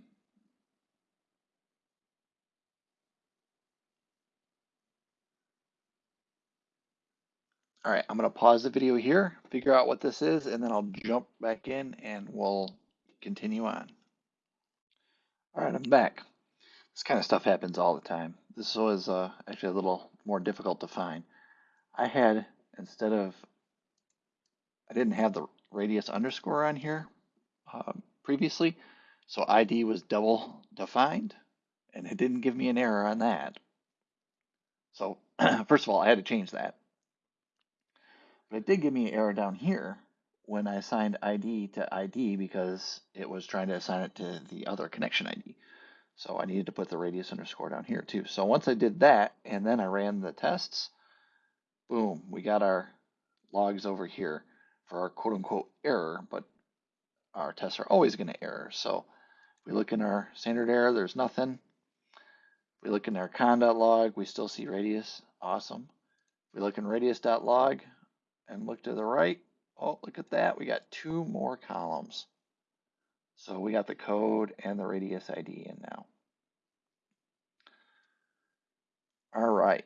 All right, I'm going to pause the video here, figure out what this is, and then I'll jump back in and we'll continue on. All right, I'm back. This kind of stuff happens all the time. This was uh, actually a little more difficult to find. I had, instead of, I didn't have the radius underscore on here uh, previously, so ID was double defined, and it didn't give me an error on that. So first of all, I had to change that. But it did give me an error down here when I assigned ID to ID because it was trying to assign it to the other connection ID. So I needed to put the radius underscore down here too. So once I did that and then I ran the tests, boom, we got our logs over here for our quote unquote error, but our tests are always going to error. So we look in our standard error, there's nothing. We look in our conn.log, we still see radius. Awesome. We look in radius.log and look to the right. Oh, look at that. We got two more columns. So we got the code and the radius ID in now. All right.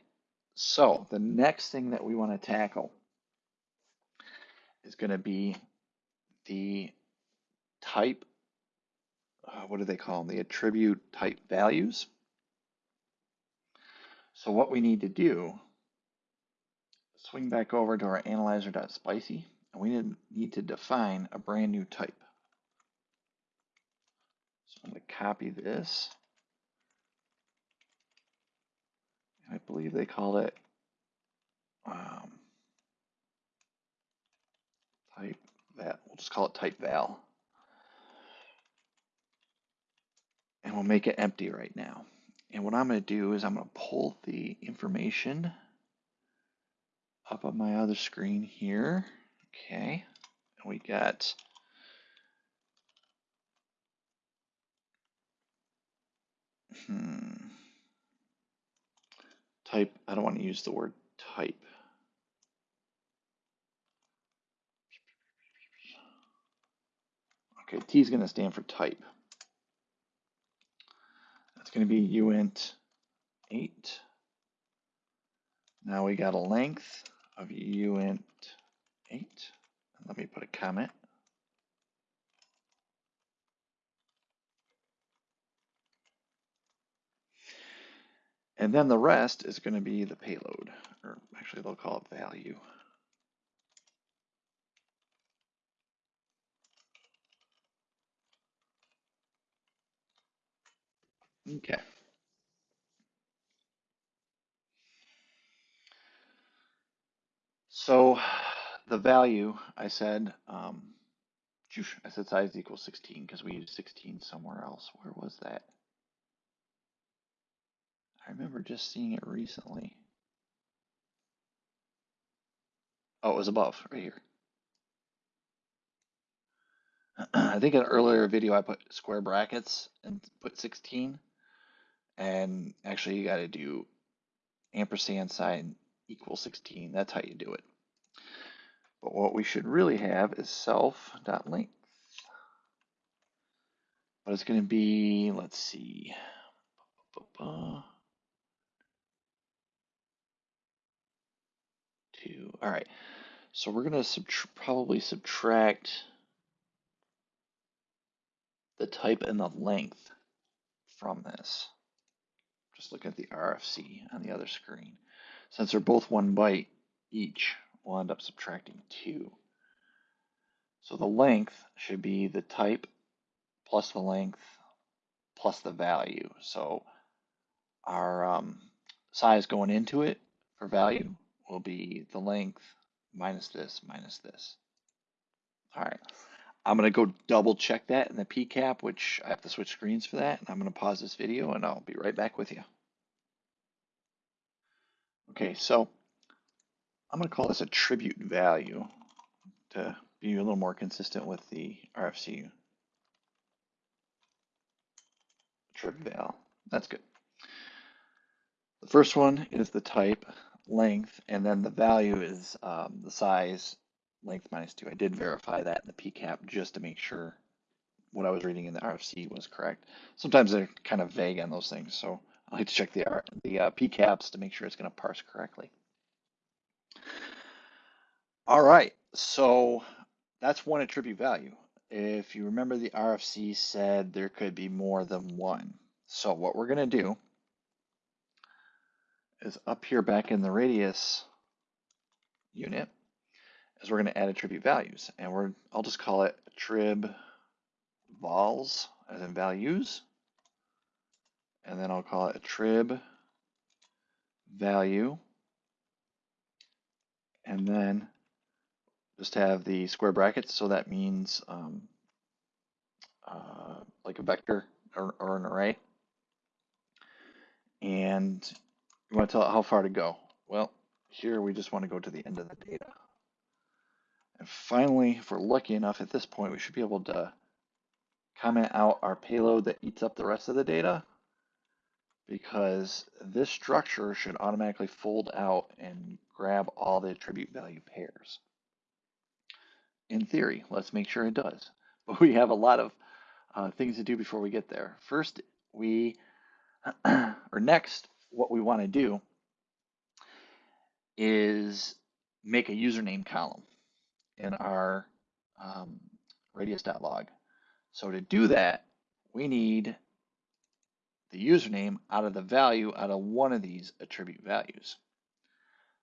So the next thing that we want to tackle is going to be the type, uh, what do they call them? The attribute type values. So what we need to do, swing back over to our analyzer.spicy, and we need to define a brand new type. So I'm going to copy this. I believe they called it um, type val. We'll just call it type val. And we'll make it empty right now. And what I'm going to do is I'm going to pull the information up on my other screen here. Okay. And we got hmm, type. I don't want to use the word type. Okay, T is going to stand for type. That's going to be uint 8. Now we got a length of uint 8. Let me put a comment. And then the rest is going to be the payload, or actually they'll call it value. Okay. So the value, I said, um, I said size equals 16 because we used 16 somewhere else. Where was that? I remember just seeing it recently. Oh, it was above, right here. I think in an earlier video I put square brackets and put 16. And actually you got to do ampersand sign equal 16. That's how you do it. But what we should really have is self.length. But it's going to be, let's see. Two. All right. So we're going to subtr probably subtract the type and the length from this. Just look at the RFC on the other screen. Since they're both one byte each, we'll end up subtracting two. So the length should be the type plus the length plus the value. So our um, size going into it for value will be the length minus this minus this. All right. I'm going to go double check that in the PCAP, which I have to switch screens for that. And I'm going to pause this video and I'll be right back with you. Okay, so I'm going to call this attribute value to be a little more consistent with the RFC attribute val. That's good. The first one is the type, length, and then the value is um, the size length minus two. I did verify that in the PCAP just to make sure what I was reading in the RFC was correct. Sometimes they're kind of vague on those things, so I like to check the, the uh, PCAPs to make sure it's going to parse correctly. All right, so that's one attribute value. If you remember, the RFC said there could be more than one. So what we're going to do is up here back in the radius unit is we're going to add attribute values. And we're I'll just call it attrib vols as in values. And then I'll call it attrib value. And then just have the square brackets. So that means um, uh, like a vector or, or an array. And you want to tell it how far to go. Well, here we just want to go to the end of the data. And finally, if we're lucky enough at this point, we should be able to comment out our payload that eats up the rest of the data because this structure should automatically fold out and grab all the attribute value pairs. In theory, let's make sure it does. But we have a lot of uh, things to do before we get there. First, we, or next, what we want to do is make a username column in our um, radius.log. So to do that, we need the username out of the value out of one of these attribute values.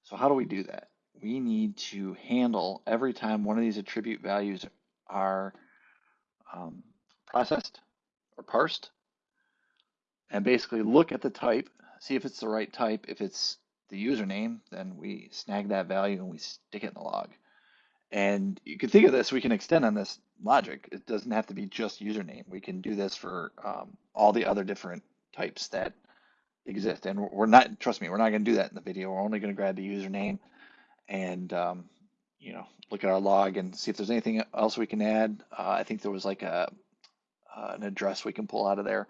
So how do we do that? We need to handle every time one of these attribute values are um, processed or parsed and basically look at the type, see if it's the right type. If it's the username, then we snag that value and we stick it in the log. And you can think of this, we can extend on this logic. It doesn't have to be just username. We can do this for um, all the other different types that exist. And we're not, trust me, we're not going to do that in the video. We're only going to grab the username and, um, you know, look at our log and see if there's anything else we can add. Uh, I think there was like a uh, an address we can pull out of there.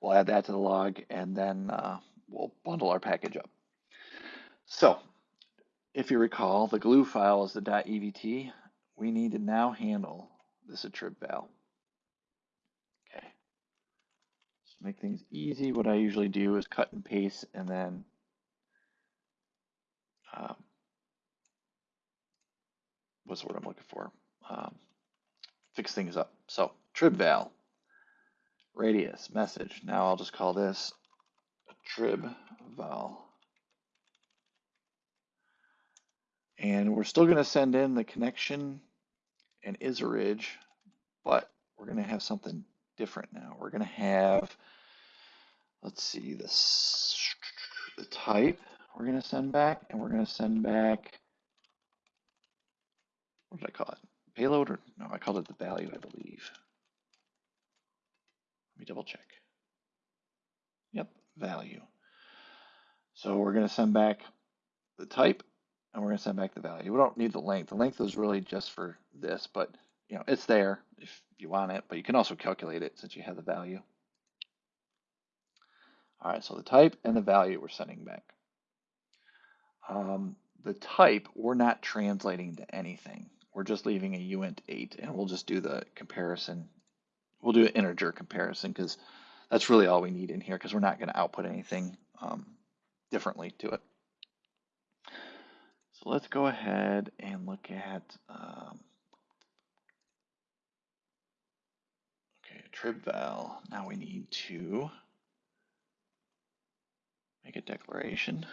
We'll add that to the log and then uh, we'll bundle our package up. So if you recall, the glue file is the .evt. We need to now handle this attrib val. Okay. To make things easy, what I usually do is cut and paste and then um, what's the word I'm looking for? Um, fix things up. So tribval, radius, message. Now I'll just call this trib val. And we're still going to send in the connection and is_orig, but we're going to have something different now. We're going to have, let's see, this, the type we're going to send back, and we're going to send back, what did I call it? Payload or no, I called it the value, I believe. Let me double check. Yep, value. So we're going to send back the type and we're going to send back the value. We don't need the length. The length is really just for this, but you know it's there if you want it, but you can also calculate it since you have the value. All right, so the type and the value we're sending back. Um, the type we're not translating to anything. We're just leaving a uint 8, and we'll just do the comparison. We'll do an integer comparison because that's really all we need in here because we're not going to output anything um, differently to it. So let's go ahead and look at, um, okay, tribval. Now we need to make a declaration.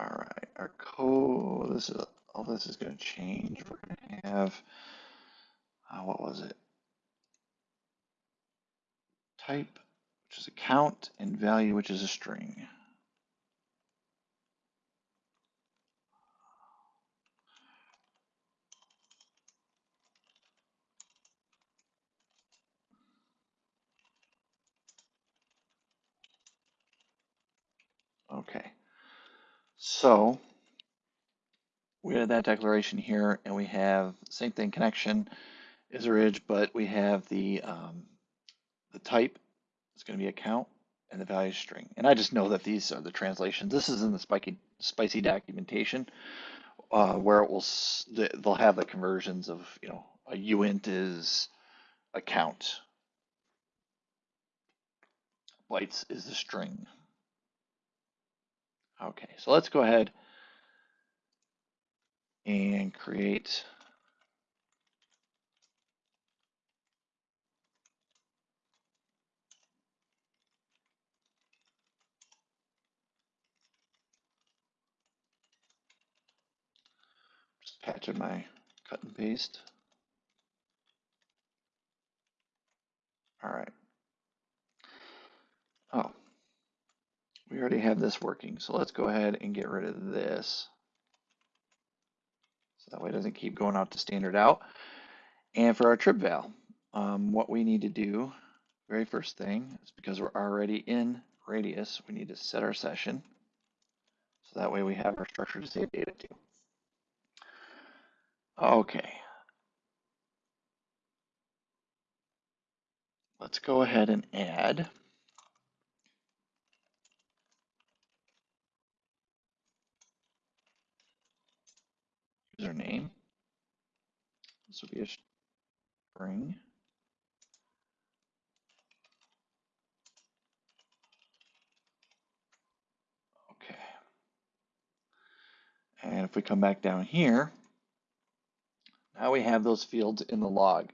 All right, our code, this is, all this is going to change. We're going to have uh, what was it? Type, which is a count, and value, which is a string. Okay, so we have that declaration here, and we have same thing connection is_orig, but we have the um, the type is going to be account and the value string. And I just know that these are the translations. This is in the spiky, spicy documentation uh, where it will they'll have the conversions of you know a uint is account, bytes is the string. Okay, so let's go ahead and create just patching my cut and paste. All right. Oh, we already have this working. So let's go ahead and get rid of this. So that way it doesn't keep going out to standard out. And for our trip val, um, what we need to do, very first thing, is because we're already in radius, we need to set our session. So that way we have our structure to save data to. Okay. Let's go ahead and add username. This will be a string. Okay. And if we come back down here, now we have those fields in the log,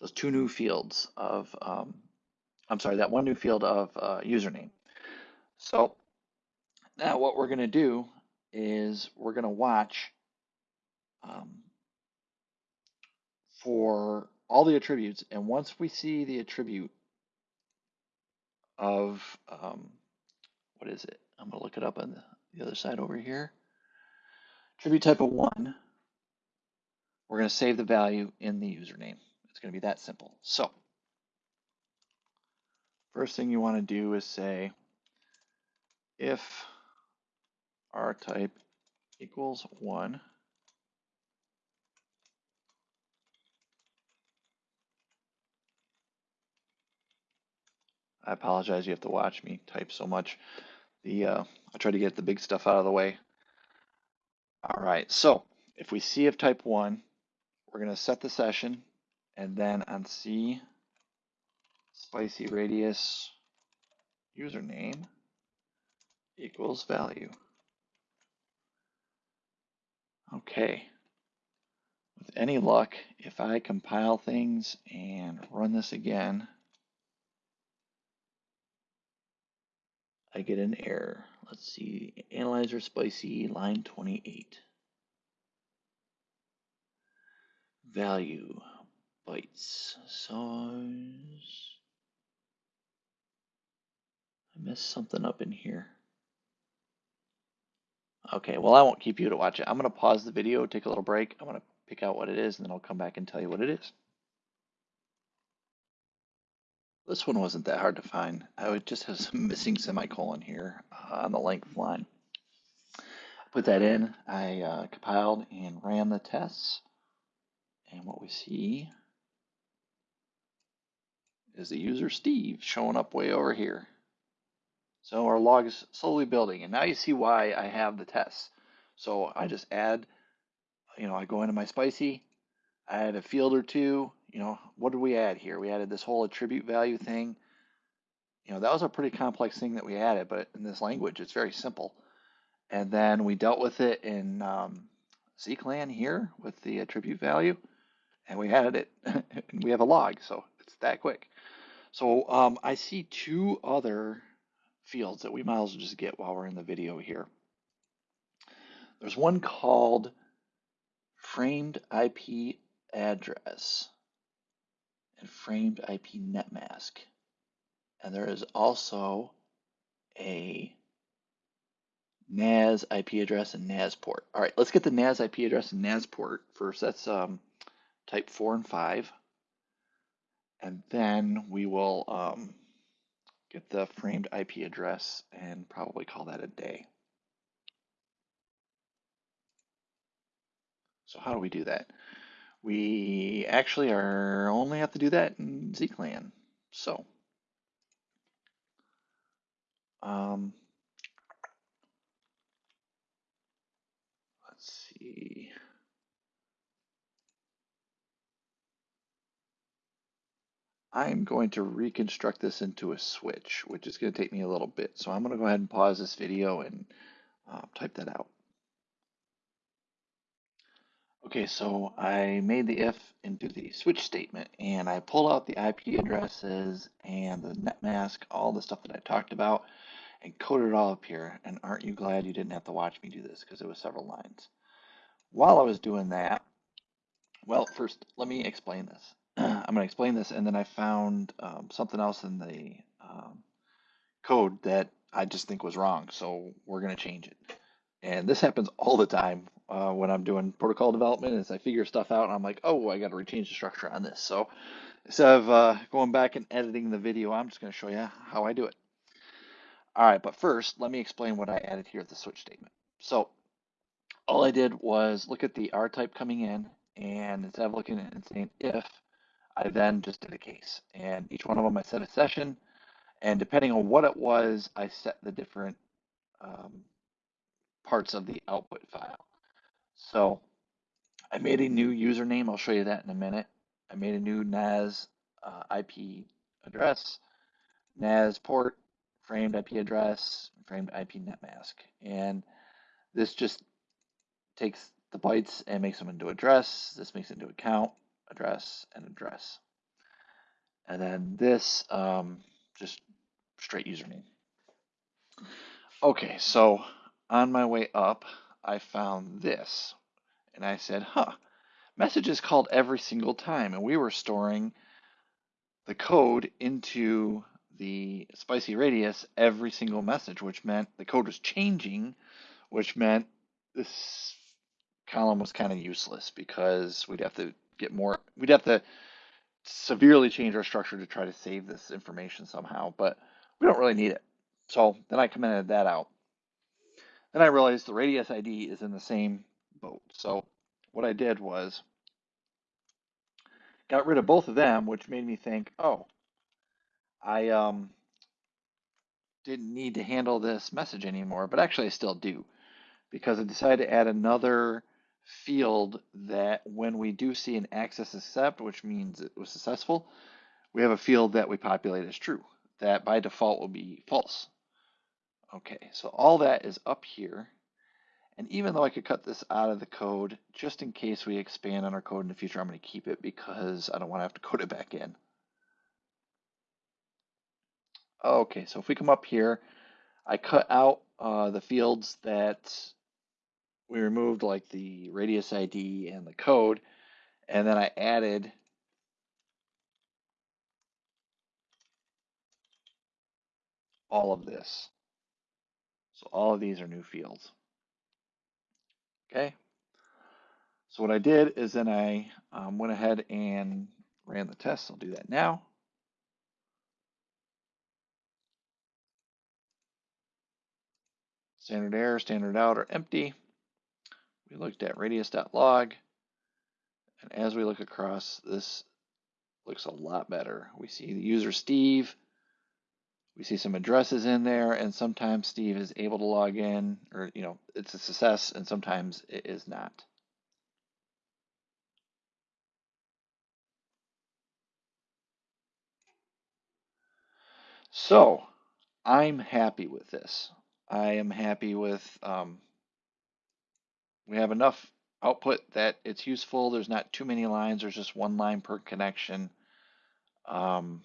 those two new fields of, um, I'm sorry, that one new field of uh, username. So now what we're going to do is we're going to watch um, for all the attributes. And once we see the attribute of, um, what is it? I'm going to look it up on the, the other side over here. Attribute type of one, we're going to save the value in the username. It's going to be that simple. So first thing you want to do is say if r type equals one, I apologize. You have to watch me type so much. The uh, I try to get the big stuff out of the way. All right. So if we see if type one, we're going to set the session, and then on C, spicy radius username equals value. Okay. With any luck, if I compile things and run this again, I get an error. Let's see, analyzer spicy, line 28. Value, bytes, size. I messed something up in here. Okay, well, I won't keep you to watch it. I'm going to pause the video, take a little break. I'm going to pick out what it is, and then I'll come back and tell you what it is. This one wasn't that hard to find. I would just have some missing semicolon here uh, on the length line. Put that in. I uh, compiled and ran the tests. And what we see is the user Steve showing up way over here. So our log is slowly building. And now you see why I have the tests. So I just add, you know, I go into my spicy, I add a field or two, you know, what did we add here? We added this whole attribute value thing. You know, that was a pretty complex thing that we added, but in this language, it's very simple. And then we dealt with it in um, CCLAN here with the attribute value, and we added it, and we have a log, so it's that quick. So um, I see two other fields that we might as well just get while we're in the video here. There's one called framed IP address and framed IP net mask. And there is also a NAS IP address and NAS port. All right, let's get the NAS IP address and NAS port first. That's um, type 4 and 5. And then we will um, get the framed IP address and probably call that a day. So how do we do that? We actually are only have to do that in zclan. So, um, let's see. I'm going to reconstruct this into a switch, which is going to take me a little bit. So I'm going to go ahead and pause this video and uh, type that out. Okay, so I made the if into the switch statement and I pulled out the IP addresses and the net mask, all the stuff that I talked about, and coded it all up here. And aren't you glad you didn't have to watch me do this because it was several lines. While I was doing that, well, first, let me explain this. I'm going to explain this, and then I found um, something else in the um, code that I just think was wrong, so we're going to change it. And this happens all the time uh, when I'm doing protocol development is I figure stuff out and I'm like, oh, I got to rechange the structure on this. So instead of uh, going back and editing the video, I'm just going to show you how I do it. All right, but first, let me explain what I added here at the switch statement. So all I did was look at the R type coming in, and instead of looking at and saying if, I then just did a case. And each one of them I set a session, and depending on what it was, I set the different um, parts of the output file. So I made a new username. I'll show you that in a minute. I made a new NAS uh, IP address, NAS port, framed IP address, framed IP netmask. And this just takes the bytes and makes them into address. This makes it into account, address, and address. And then this, um, just straight username. Okay, so on my way up, I found this. And I said, huh, messages called every single time. And we were storing the code into the spicy radius every single message, which meant the code was changing, which meant this column was kind of useless because we'd have to get more, we'd have to severely change our structure to try to save this information somehow, but we don't really need it. So then I commented that out. Then I realized the radius ID is in the same boat. So what I did was got rid of both of them, which made me think, oh, I um, didn't need to handle this message anymore, but actually I still do because I decided to add another field that when we do see an access accept, which means it was successful, we have a field that we populate as true. That by default will be false. Okay, so all that is up here. And even though I could cut this out of the code, just in case we expand on our code in the future, I'm going to keep it because I don't want to have to code it back in. Okay, so if we come up here, I cut out uh, the fields that we removed, like the radius ID and the code, and then I added all of this. So all of these are new fields. Okay. So what I did is then I um, went ahead and ran the test. I'll do that now. Standard error, standard out are empty. We looked at radius.log. And as we look across, this looks a lot better. We see the user Steve. We see some addresses in there, and sometimes Steve is able to log in, or, you know, it's a success, and sometimes it is not. So I'm happy with this. I am happy with, um, we have enough output that it's useful. There's not too many lines. There's just one line per connection. Um,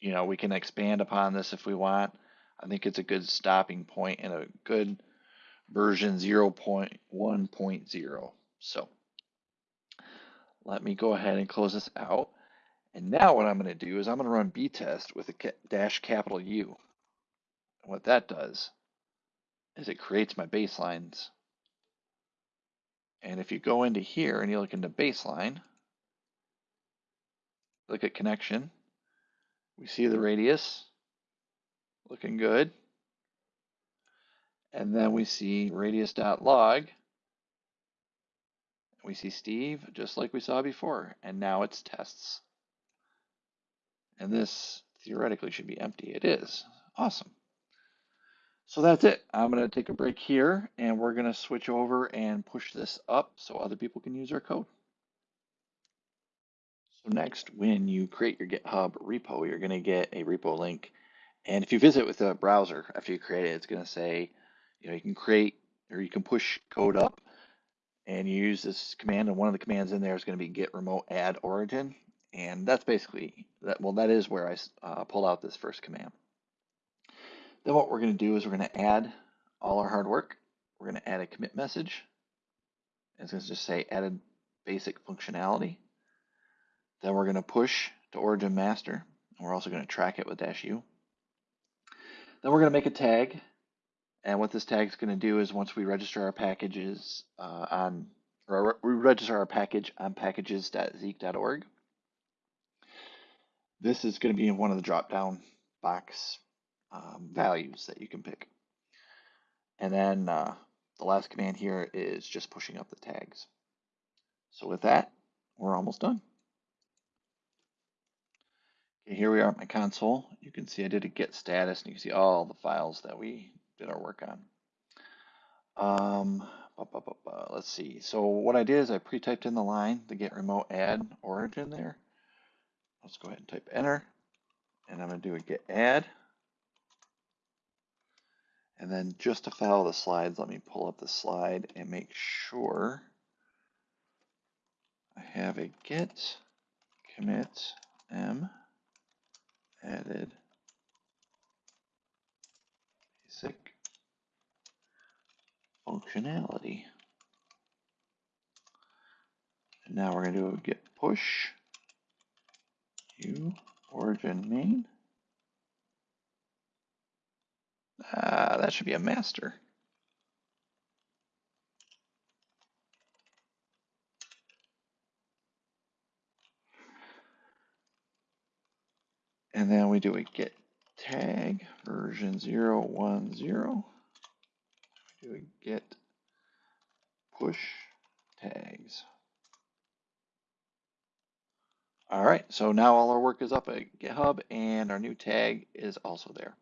you know, we can expand upon this if we want. I think it's a good stopping point and a good version 0.1.0. So let me go ahead and close this out. And now what I'm going to do is I'm going to run btest with a dash capital U. And what that does is it creates my baselines. And if you go into here and you look into baseline, look at connection, we see the radius looking good. And then we see radius.log. We see Steve just like we saw before, and now it's tests. And this theoretically should be empty. It is. Awesome. So that's it. I'm going to take a break here and we're going to switch over and push this up so other people can use our code. So next, when you create your GitHub repo, you're going to get a repo link. And if you visit with a browser after you create it, it's going to say, you know, you can create or you can push code up and you use this command. And one of the commands in there is going to be git remote add origin. And that's basically that. Well, that is where I uh, pulled out this first command. Then what we're going to do is we're going to add all our hard work. We're going to add a commit message. And It's going to just say added basic functionality. Then we're going to push to origin master. And we're also going to track it with dash u. Then we're going to make a tag. And what this tag is going to do is once we register our packages uh, on, or we register our package on packages.zeek.org, this is going to be in one of the drop down box um, values that you can pick. And then uh, the last command here is just pushing up the tags. So with that, we're almost done. Okay, here we are at my console. You can see I did a git status and you can see all the files that we did our work on. Um, let's see. So what I did is I pre-typed in the line to git remote add origin there. Let's go ahead and type enter. And I'm going to do a git add. And then just to follow the slides, let me pull up the slide and make sure I have a git commit m added basic functionality. And now we're going to do a git push u origin main. Uh, that should be a master. And then we do a git tag version 010. We do a git push tags. All right, so now all our work is up at GitHub and our new tag is also there.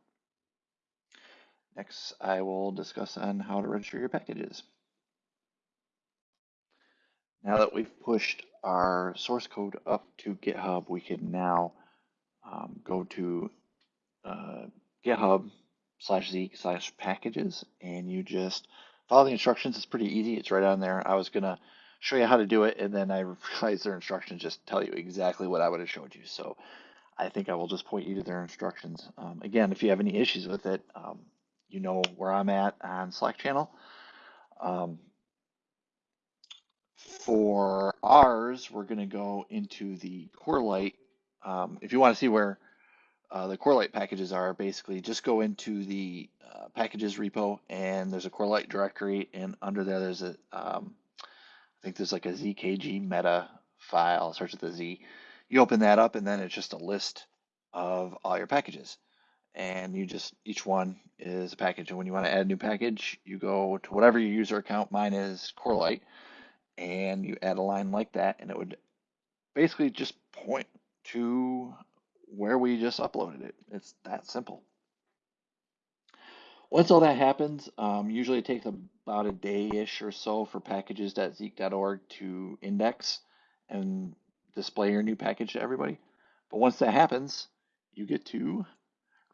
Next, I will discuss on how to register your packages. Now that we've pushed our source code up to GitHub, we can now um, go to uh, GitHub slash Zeek slash packages and you just follow the instructions. It's pretty easy. It's right on there. I was going to show you how to do it and then I realized their instructions just tell you exactly what I would have showed you. So I think I will just point you to their instructions. Um, again, if you have any issues with it, um, you know where I'm at on Slack channel. Um, for ours, we're going to go into the Corelight. Um, if you want to see where uh, the Corelight packages are, basically just go into the uh, packages repo and there's a Corelight directory, and under there there's a, um, I think there's like a ZKG meta file, starts with a Z. You open that up, and then it's just a list of all your packages and you just each one is a package. And when you want to add a new package, you go to whatever your user account. Mine is Corelight, and you add a line like that, and it would basically just point to where we just uploaded it. It's that simple. Once all that happens, um, usually it takes about a day-ish or so for packages.zeek.org to index and display your new package to everybody. But once that happens, you get to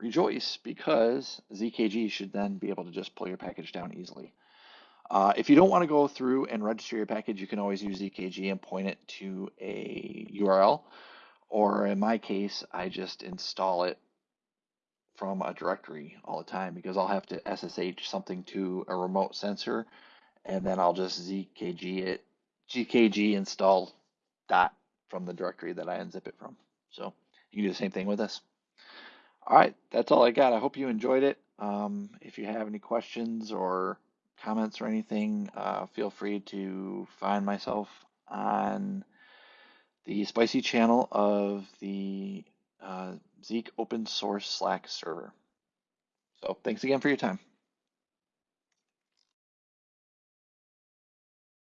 rejoice because ZKG should then be able to just pull your package down easily. Uh, if you don't want to go through and register your package, you can always use ZKG and point it to a URL. Or in my case, I just install it from a directory all the time because I'll have to SSH something to a remote sensor and then I'll just ZKG it, ZKG install dot from the directory that I unzip it from. So you can do the same thing with this. All right, that's all I got. I hope you enjoyed it. Um, if you have any questions or comments or anything, uh, feel free to find myself on the Spicy channel of the uh, Zeek open source Slack server. So thanks again for your time.